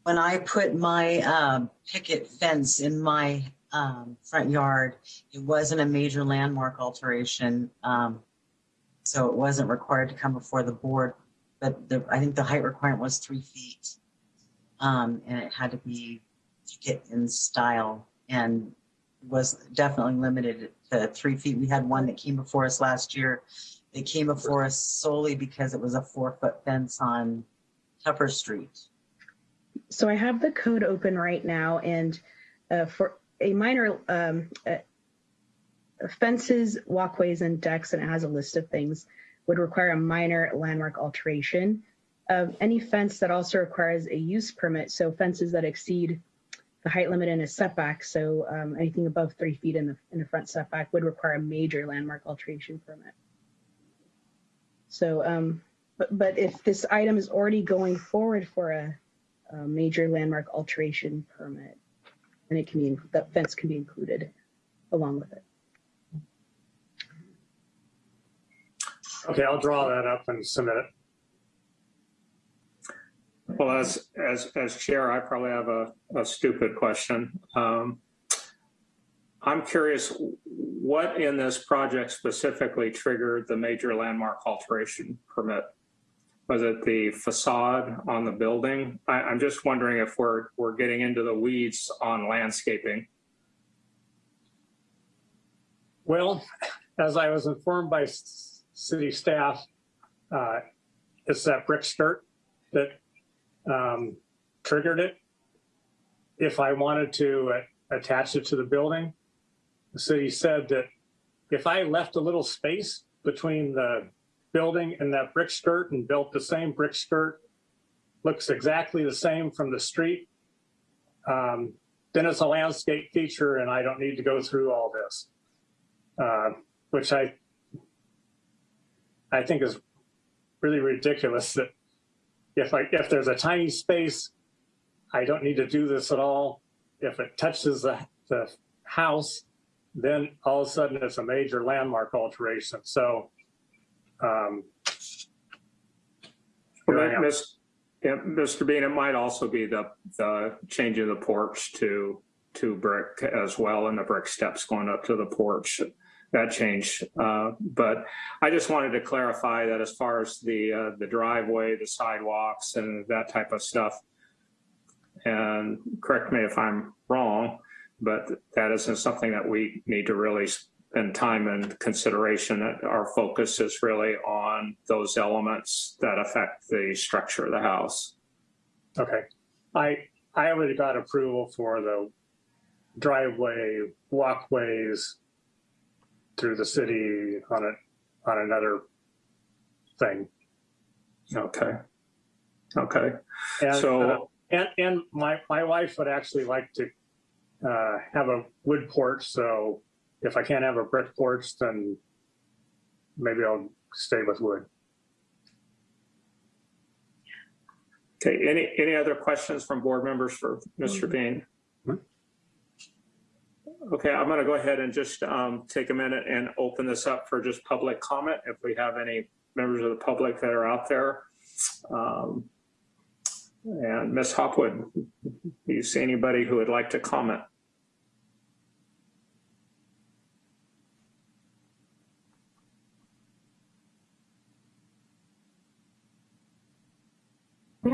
M: when I put my um, picket fence in my um, front yard, it wasn't a major landmark alteration. Um, so it wasn't required to come before the board, but the, I think the height requirement was three feet. Um, and it had to be get in style and was definitely limited to three feet. We had one that came before us last year. They came before us solely because it was a four foot fence on Tupper Street.
J: So I have the code open right now, and uh, for a minor um, uh, fences, walkways, and decks, and it has a list of things, would require a minor landmark alteration. Um, any fence that also requires a use permit, so fences that exceed the height limit in a setback, so um, anything above three feet in the in the front setback would require a major landmark alteration permit. So, um, but but if this item is already going forward for a a major landmark alteration permit. And it can be, that fence can be included along with it.
A: Okay, I'll draw that up and submit it.
E: Well, as, as, as chair, I probably have a, a stupid question. Um, I'm curious, what in this project specifically triggered the major landmark alteration permit? Was it the facade on the building? I, I'm just wondering if we're, we're getting into the weeds on landscaping.
A: Well, as I was informed by city staff, uh, it's that brick skirt that um, triggered it. If I wanted to uh, attach it to the building, the city said that if I left a little space between the building in that brick skirt and built the same brick skirt, looks exactly the same from the street, um, then it's a landscape feature and I don't need to go through all this. Uh, which I I think is really ridiculous that if I if there's a tiny space, I don't need to do this at all. If it touches the, the house, then all of a sudden it's a major landmark alteration. So um,
E: Well,
A: here
E: Miss- yeah, Mr. Bean, it might also be the, the changing the porch to, to brick as well and the brick steps going up to the porch. That change. Uh, but I just wanted to clarify that as far as the, uh, the driveway, the sidewalks and that type of stuff. And correct me if I'm wrong, but that isn't something that we need to really spend time and consideration. Our focus is really on those elements that affect the structure of the house.
A: Okay. I I already got approval for the driveway, walkways through the city on a on another thing.
E: Okay. Okay.
A: And,
E: So-
A: uh, and, and my, my wife would actually like to uh, have a wood porch. So if I can't have a brick porch, then maybe I'll stay with wood.
E: Okay, any, any other questions from board members for Mr. Bean? Okay, I'm going to go ahead and just um, take a minute and open this up for just public comment. If we have any members of the public that are out there. Um, And Ms. Hopwood, do you see anybody who would like to comment?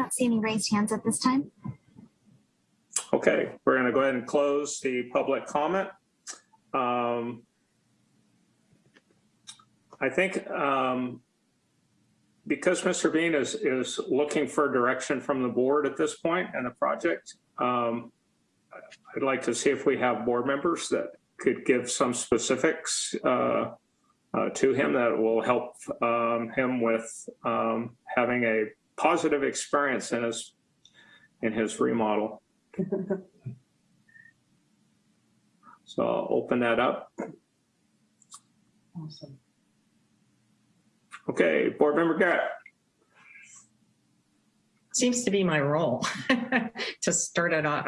F: Don't see any raised hands at this time.
E: Okay, we're going to go ahead and close the public comment. Um, I think um, because Mr. Bean is, is looking for direction from the board at this point in the project, um, I'd like to see if we have board members that could give some specifics uh, uh, to him that will help um, him with um, having a positive experience in his in his remodel. [LAUGHS] So I'll open that up.
L: Awesome.
E: Okay, Board Member Garrett.
H: Seems to be my role [LAUGHS] to start it off.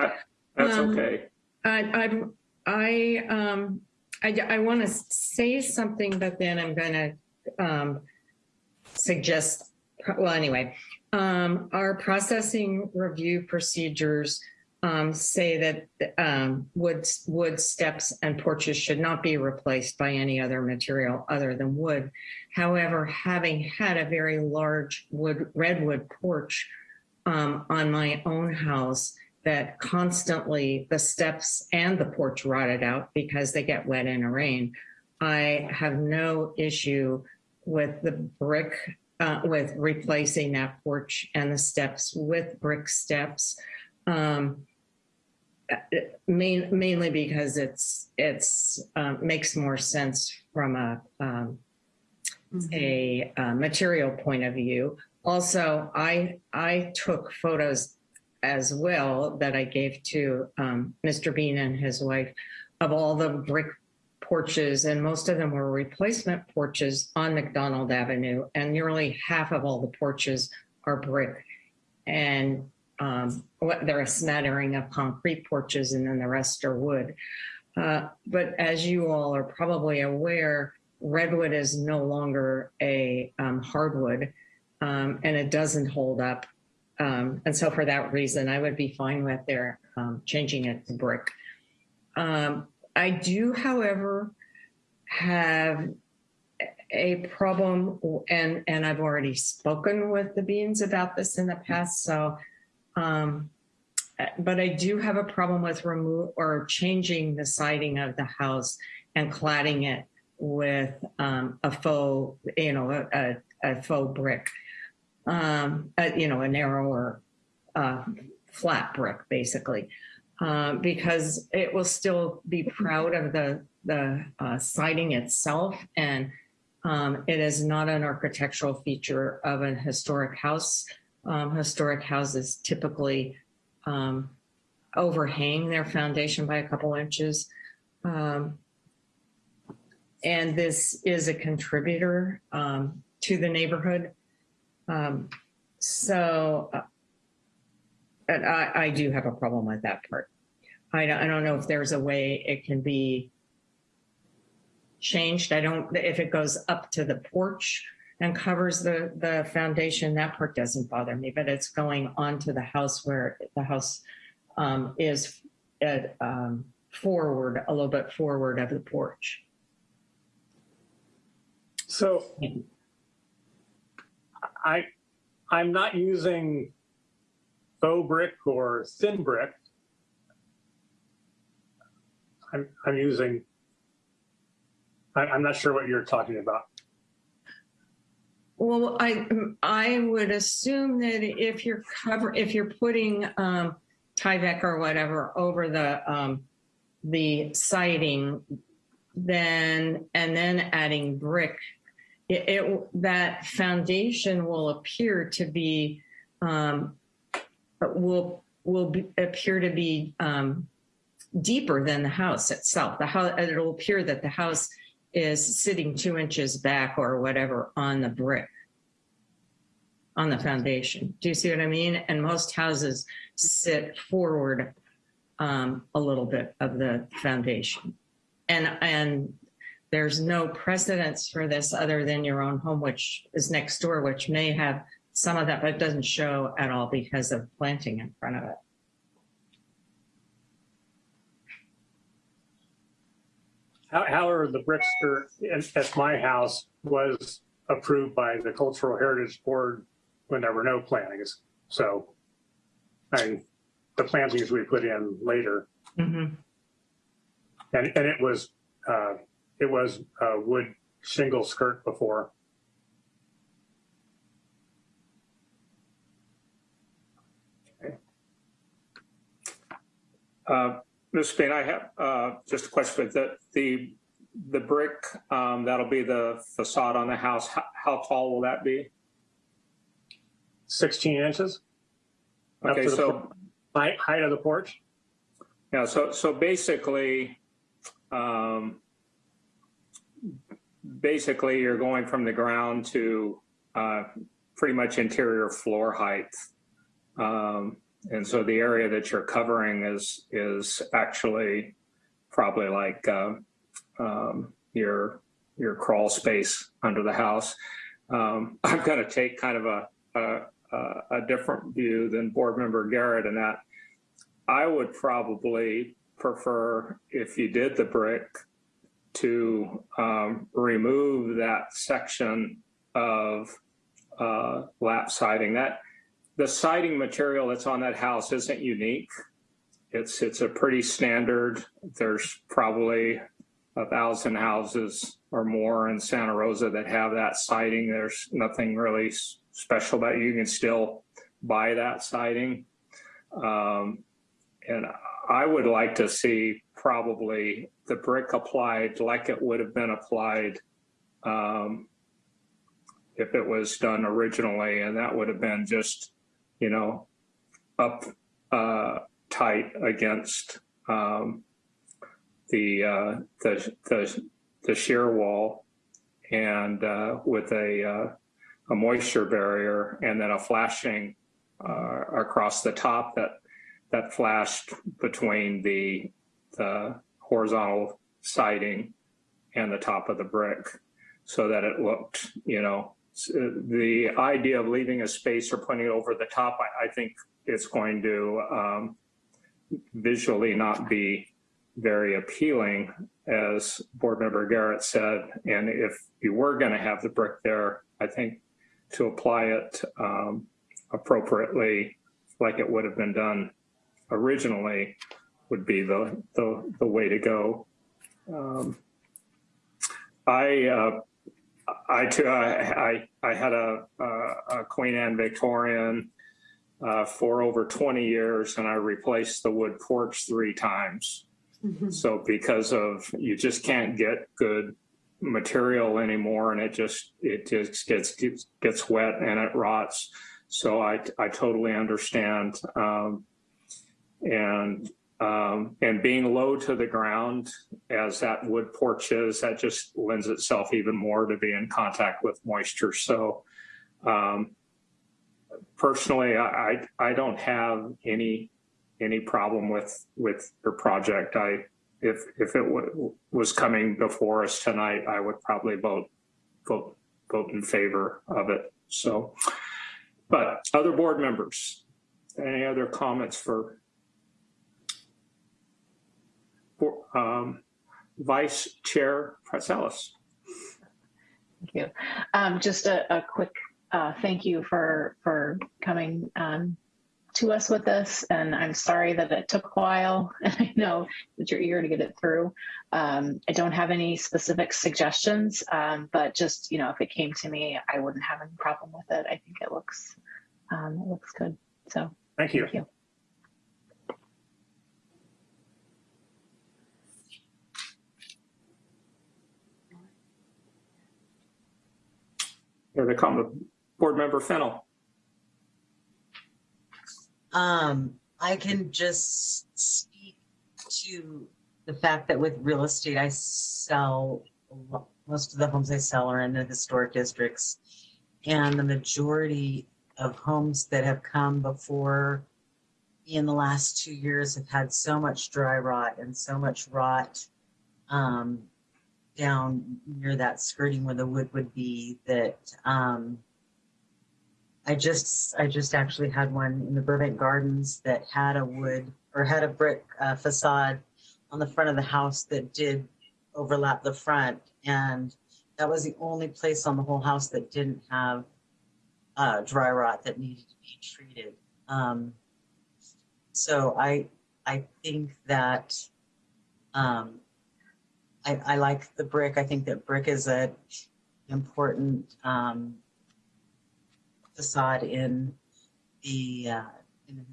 E: That's
H: Um,
E: okay.
H: I, I, I, um, I, I want to say something, but then I'm going to, um, suggest, well, anyway, um, our processing review procedures, um, say that, um, wood, wood steps and porches should not be replaced by any other material other than wood. However, having had a very large wood, redwood porch, um, on my own house, that constantly the steps and the porch rotted out because they get wet in a rain. I have no issue with the brick, uh, with replacing that porch and the steps with brick steps. Um, main, mainly because it's, it's, um, makes more sense from a, um, a, uh material point of view. Also, I, I took photos as well that I gave to um, Mr. Bean and his wife of all the brick porches, and most of them were replacement porches on McDonald Avenue, and nearly half of all the porches are brick. And um, they're a smattering of concrete porches, and then the rest are wood. Uh, but as you all are probably aware, redwood is no longer a um, hardwood, um, and it doesn't hold up um, and so for that reason, I would be fine with their um, changing it to brick. Um, I do, however, have a problem, and and I've already spoken with the Beans about this in the past. So, um, but I do have a problem with remove or changing the siding of the house and cladding it with um, a faux, you know, a, a, a faux brick um, uh, you know, a narrower, uh, flat brick, basically, um, because it will still be proud of the the uh, siding itself, and um, it is not an architectural feature of an historic house. Um, historic houses typically um, overhang their foundation by a couple inches. Um, and this is a contributor um, to the neighborhood. Um, so, uh, and I, I do have a problem with that part. I don't, I don't know if there's a way it can be changed. I don't, if it goes up to the porch and covers the, the foundation, that part doesn't bother me, but it's going onto the house where the house um, is at, um, forward, a little bit forward of the porch.
A: So I, I'm not using faux brick or thin brick. I'm, I'm using, I'm not sure what you're talking about.
H: Well, I I would assume that if you're cover if you're putting um, Tyvek or whatever over the um, the siding, then and then adding brick, it, it that foundation will appear to be um, will will be, appear to be um, deeper than the house itself. The house it'll appear that the house is sitting two inches back or whatever on the brick on the foundation. Do you see what I mean? And most houses sit forward um, a little bit of the foundation. And and there's no precedence for this other than your own home, which is next door, which may have some of that, but it doesn't show at all because of planting in front of it.
A: How- However, the brick skirt at my house was approved by the Cultural Heritage Board when there were no plantings. So, I mean, the plantings we put in later,
H: Mhm.
A: and, and it was, uh, it was a wood shingle skirt before.
E: Uh, Ms. Spain, I have uh, just a question. The, the, the brick, um, that'll be the facade on the house, how, how tall will that be?
A: 16 inches
E: Okay, so,
A: height, height of the porch.
E: yeah, so, so basically, um, basically you're going from the ground to uh, pretty much interior floor height. Um, and so the area that you're covering is is actually probably like uh, um, your your crawl space under the house. Um, I'm going to take kind of a, a a different view than Board Member Garrett in that I would probably prefer if you did the brick to um, remove that section of uh, lap siding. That the siding material that's on that house isn't unique. It's it's a pretty standard. There's probably a thousand houses or more in Santa Rosa that have that siding. There's nothing really special about. You can still buy that siding. Um, and I would like to see probably the brick applied like it would have been applied um, if it was done originally, and that would have been just, you know, up uh, tight against um, the, uh, the the the shear wall, and uh, with a uh, a moisture barrier, and then a flashing uh, across the top that that flashed between the the horizontal siding and the top of the brick, so that it looked, you know, the idea of leaving a space or putting it over the top, I, I think it's going to um, visually not be very appealing, as Board Member Garrett said. And if you were going to have the brick there, I think to apply it um, appropriately, like it would have been done originally, would be the the, the way to go. Um, I uh, I too I, I I had a, a, a Queen Anne Victorian uh, for over 20 years, and I replaced the wood porch three times. So because of you just can't get good material anymore, and it just it just gets gets, gets wet and it rots. So I I totally understand. Um, and um, and being low to the ground as that wood porch is, that just lends itself even more to be in contact with moisture. So um, personally, I, I I don't have any any problem with with your project. I if if it was coming before us tonight, I would probably vote vote vote in favor of it. So, but other board members, any other comments for for, um, Vice Chair Pratzelis?
K: Thank you. Um, just a, a quick uh, thank you for for coming um, to us with this, and I'm sorry that it took a while. [LAUGHS] And I know that you're eager to get it through. Um, I don't have any specific suggestions, um, but just you know, if it came to me, I wouldn't have any problem with it. I think it looks um, it looks good. So
A: Thank you.
K: thank you.
E: Here they come, Board Member Fennel.
M: Um, I can just speak to the fact that with real estate, I sell, most of the homes I sell are in the historic districts. And the majority of homes that have come before in the last two years have had so much dry rot and so much rot um, down near that skirting where the wood would be that um, I just I just actually had one in the Burbank Gardens that had a wood or had a brick uh, facade on the front of the house that did overlap the front, and that was the only place on the whole house that didn't have uh, dry rot that needed to be treated. Um, so I I think that um, I, I like the brick. I think that brick is a important um, facade in the uh, in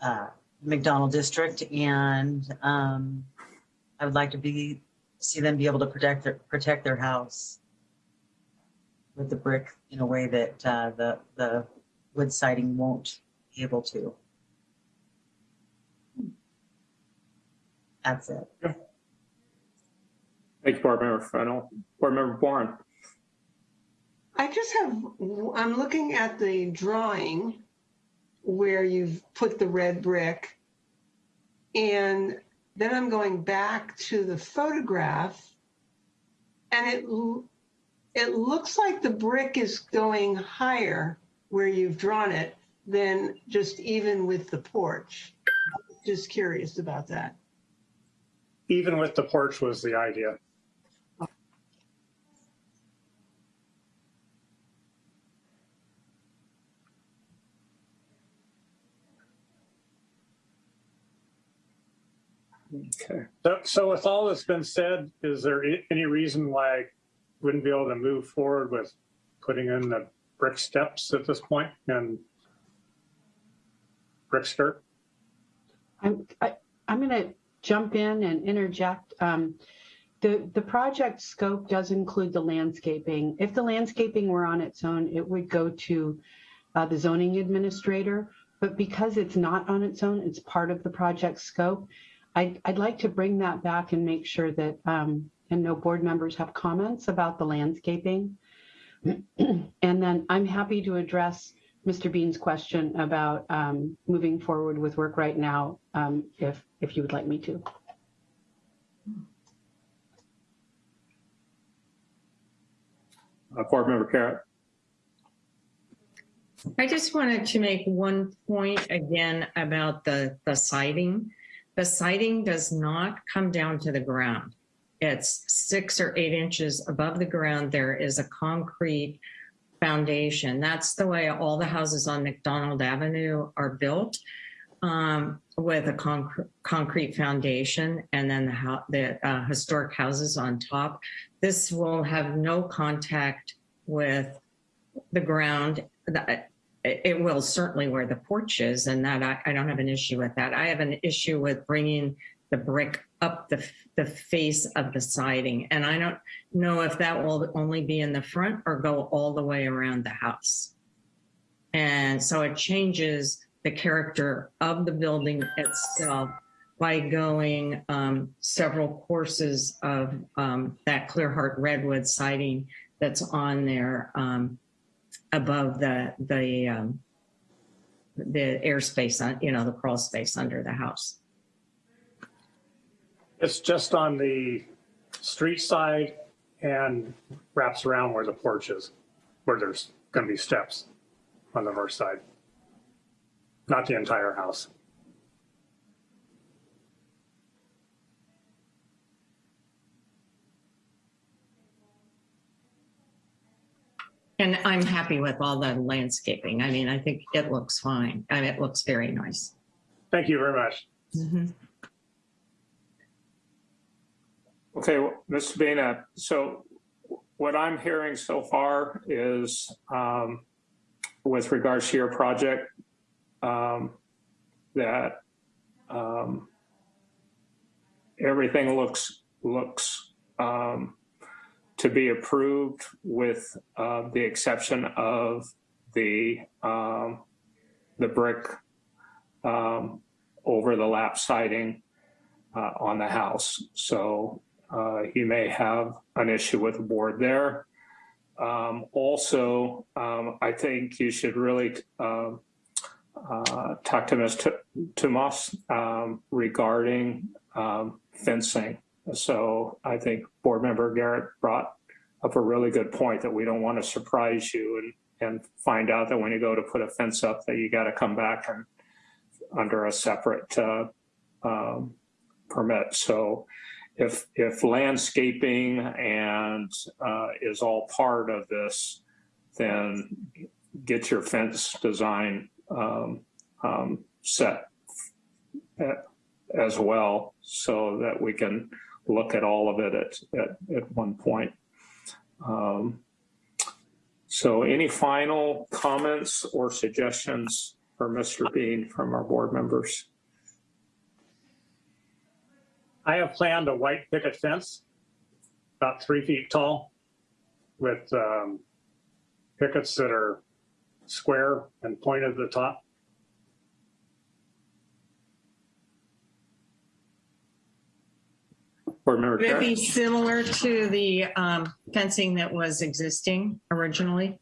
M: uh, McDonald district, and um, I would like to be see them be able to protect their protect their house with the brick in a way that uh, the the wood siding won't be able to. That's it.
E: Thank you, Board Member Fennel. Board Member Warren.
I: I just have, I'm looking at the drawing where you've put the red brick. And then I'm going back to the photograph. And it it looks like the brick is going higher where you've drawn it than just even with the porch. Just curious about that.
A: Even with the porch was the idea.
E: Okay.
A: So, so with all that's been said, is there any reason why I wouldn't be able to move forward with putting in the brick steps at this point and brick skirt?
G: I'm, I, I'm going to jump in and interject. Um, the, the project scope does include the landscaping. If the landscaping were on its own, it would go to uh, the zoning administrator. But because it's not on its own, it's part of the project scope. I'd, I'd like to bring that back and make sure that, um, and no board members have comments about the landscaping. [CLEARS THROAT] and then I'm happy to address Mr. Bean's question about um, moving forward with work right now, um, if, if you would like me to.
E: Uh, Board Member Garrett.
H: I just wanted to make one point again about the, the siding. The siding does not come down to the ground. It's six or eight inches above the ground. There is a concrete foundation. That's the way all the houses on McDonald Avenue are built um, with a concre- concrete foundation and then the, the uh, historic houses on top. This will have no contact with the ground. That- It will certainly where the porch is, and that I, I don't have an issue with that. I have an issue with bringing the brick up the, the face of the siding. And I don't know if that will only be in the front or go all the way around the house. And so it changes the character of the building itself by going um, several courses of um, that clear heart redwood siding that's on there um, above the the um, the airspace, on you know, the crawl space under the house.
A: It's just on the street side and wraps around where the porch is, where there's going to be steps on the north side. Not the entire house.
H: And I'm happy with all the landscaping. I mean, I think it looks fine. I mean, it looks very nice.
A: Thank you very much.
E: Okay, well. Bean, uh, so what I'm hearing so far is um, with regards to your project, um, that um, everything looks, looks um, to be approved with uh, the exception of the um, the brick um, over the lap siding uh, on the house. So uh, he may have an issue with the board there. Um, also, um, I think you should really um, uh, talk to Ms. Tomas um, regarding fencing. So I think board member Garrett brought up a really good point that we don't want to surprise you and and find out that when you go to put a fence up that you got to come back and under a separate uh, um, permit. So if if landscaping and uh, is all part of this, then get your fence design um, um, set as well so that we can look at all of it at, at, at one point. Um, so any final comments or suggestions for Mr. Bean from our board members?
A: I have planned a white picket fence, about three feet tall, with um, pickets that are square and pointed at the top.
E: Board member
H: Would it be similar to the um, fencing that was existing originally?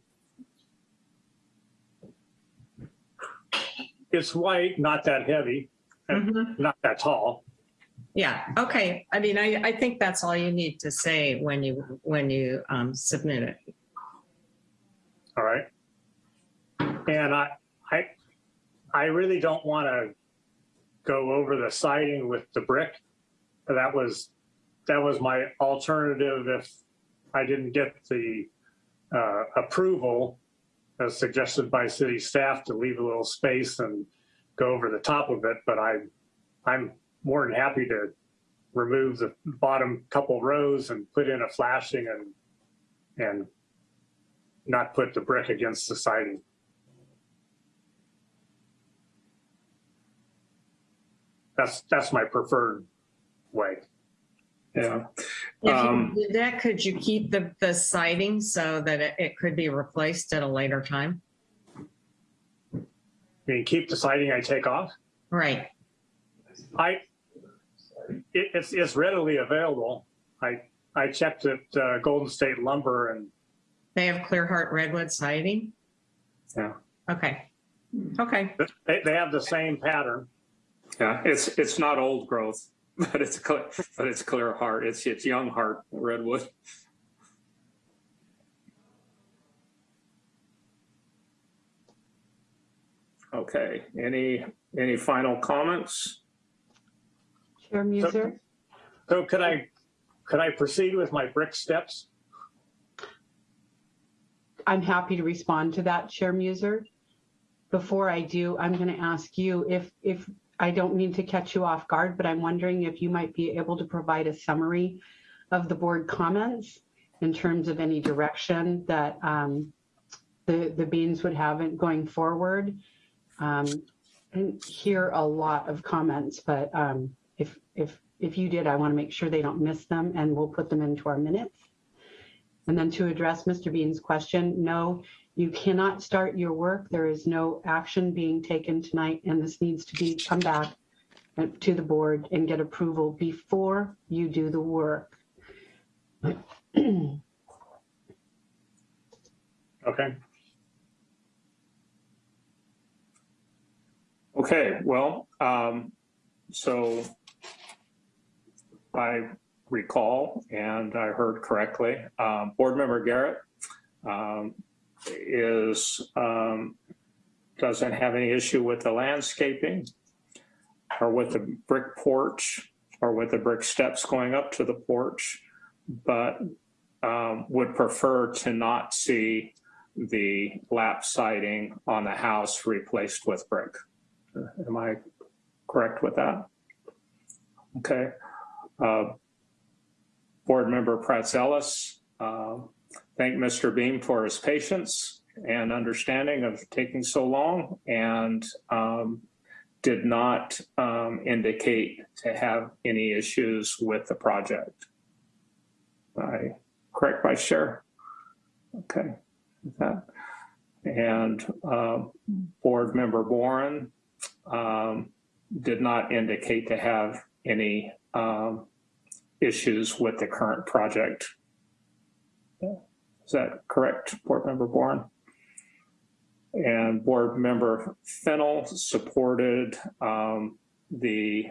A: It's white, not that heavy, and
H: Mhm.
A: not that tall.
H: Yeah, okay. I mean, I, I think that's all you need to say when you, when you um, submit it.
A: All right. And I, I, I really don't want to go over the siding with the brick. That was, that was my alternative if I didn't get the uh, approval as suggested by city staff to leave a little space and go over the top of it. But I, I'm more than happy to remove the bottom couple rows and put in a flashing and, and not put the brick against the siding. That's, that's my preferred way.
E: Yeah.
H: If
E: Um,
H: you did that, could you keep the, the siding so that it, it could be replaced at a later time?
A: I mean, keep the siding I take off.
H: Right.
A: I, it, it's, it's readily available. I, I checked at uh, Golden State Lumber and
H: They have clear heart redwood siding?
A: Yeah.
H: Okay. Okay.
A: they, they have the same pattern.
E: Yeah, it's, it's not old growth, [LAUGHS] but it's, clear- but it's clear heart. It's, it's young heart redwood. Okay, any, any final comments?
G: Chair Muser?
A: So could I, could I proceed with my brick steps?
G: I'm happy to respond to that, Chair Muser. Before I do, I'm going to ask you if, if, I don't mean to catch you off guard, but I'm wondering if you might be able to provide a summary of the board comments in terms of any direction that um, the, the Beans would have going forward. Um, and hear a lot of comments, but um, if, if, if you did, I want to make sure they don't miss them and we'll put them into our minutes. And then to address Mr. Bean's question, no, you cannot start your work. There is no action being taken tonight, and this needs to be come back to the board and get approval before you do the work.
A: Okay.
E: Okay, well, um, so I recall and I heard correctly, um, board member Garrett, um, is, um, doesn't have any issue with the landscaping or with the brick porch or with the brick steps going up to the porch, but, um, would prefer to not see the lap siding on the house replaced with brick. Am I correct with that? Okay. Uh, Board Member Pratzelis, uh, thank Mr. Bean for his patience and understanding of taking so long and um, did not um, indicate to have any issues with the project. I correct, Vice Chair? Okay. And um, Board Member Boren um, did not indicate to have any um, issues with the current project. Is that correct, Board Member Boren? And Board Member Fennel supported um, the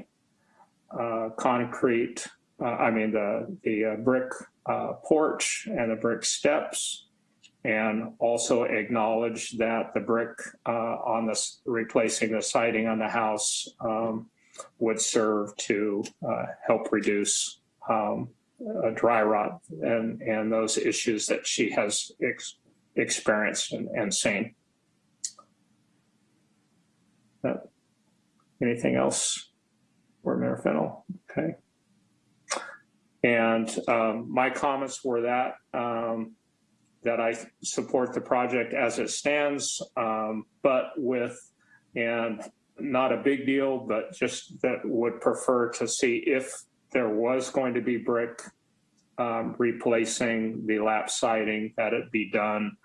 E: uh, concrete, uh, I mean, the, the uh, brick uh, porch and the brick steps, and also acknowledged that the brick uh, on this, replacing the siding on the house um, would serve to uh, help reduce um, uh, dry rot and, and those issues that she has ex- experienced and, and seen. Uh, Anything else, Board Member Okay. And um, my comments were that, um, that I support the project as it stands, um, but with, and not a big deal, but just that would prefer to see if there was going to be brick um, replacing the lap siding, that it be done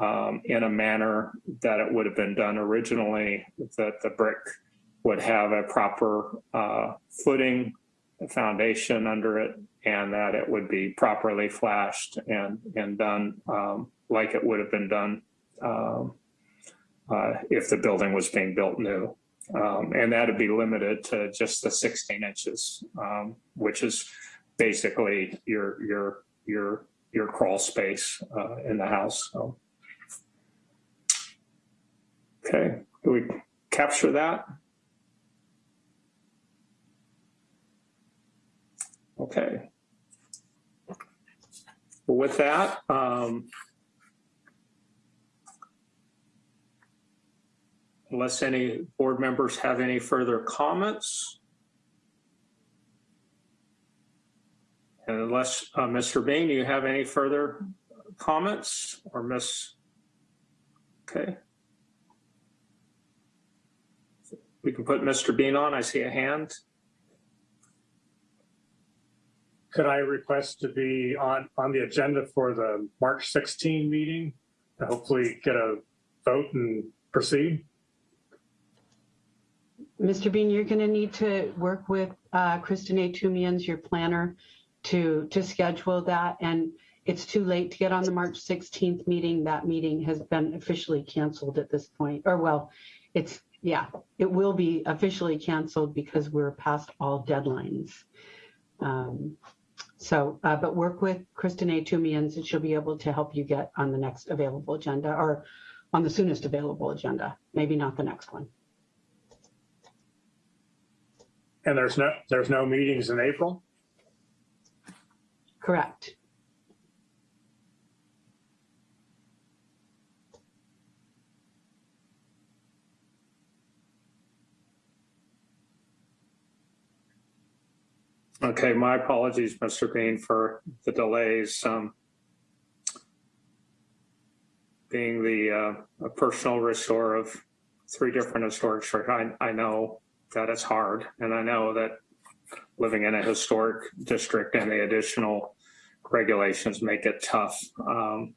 E: um, in a manner that it would have been done originally, that the brick would have a proper uh, footing, foundation under it, and that it would be properly flashed and, and done um, like it would have been done um, uh, if the building was being built new. Um, and that'd be limited to just the 16 inches, um, which is basically your your your your crawl space uh, in the house. So. Okay, do we capture that? Okay. Well, with that, um, unless any board members have any further comments, and unless uh, Mr. Bean, do you have any further comments or Miss? Okay. We can put Mr. Bean on. I see a hand.
A: Could I request to be on, on the agenda for the March 16 meeting? to Hopefully get a vote and proceed?
G: Mr. Bean, you're going to need to work with uh, Kristinae Toomians, your planner, to, to schedule that. And it's too late to get on the March 16th meeting. That meeting has been officially canceled at this point. Or well, it's, yeah, it will be officially canceled because we're past all deadlines. Um, so, uh, but work with Kristinae Toomians and she'll be able to help you get on the next available agenda or on the soonest available agenda, maybe not the next one.
A: And there's no, there's no meetings in April?
G: Correct.
E: Okay, my apologies, Mr. Bean, for the delays. Um, being the uh, a personal restore of three different historic districts, I, I know that it's hard, and I know that living in a historic district and the additional regulations make it tough. Um,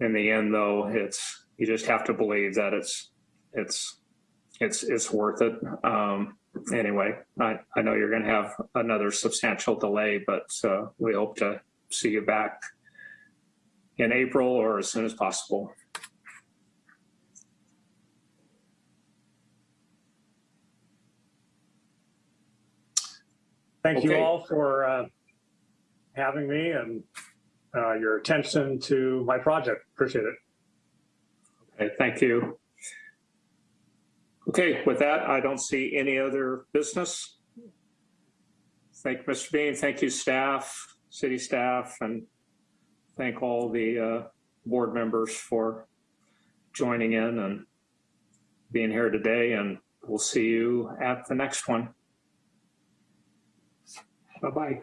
E: in the end, though, it's you just have to believe that it's it's it's it's worth it. Um, anyway, I, I know you're going to have another substantial delay, but uh, we hope to see you back in April or as soon as possible.
A: Thank you all for uh, having me and uh, your attention to my project. Appreciate it.
E: Okay, thank you. Okay, with that, I don't see any other business. Thank you, Mr. Bean. Thank you, staff, city staff, and thank all the uh, board members for joining in and being here today. And we'll see you at the next one. Bye-bye.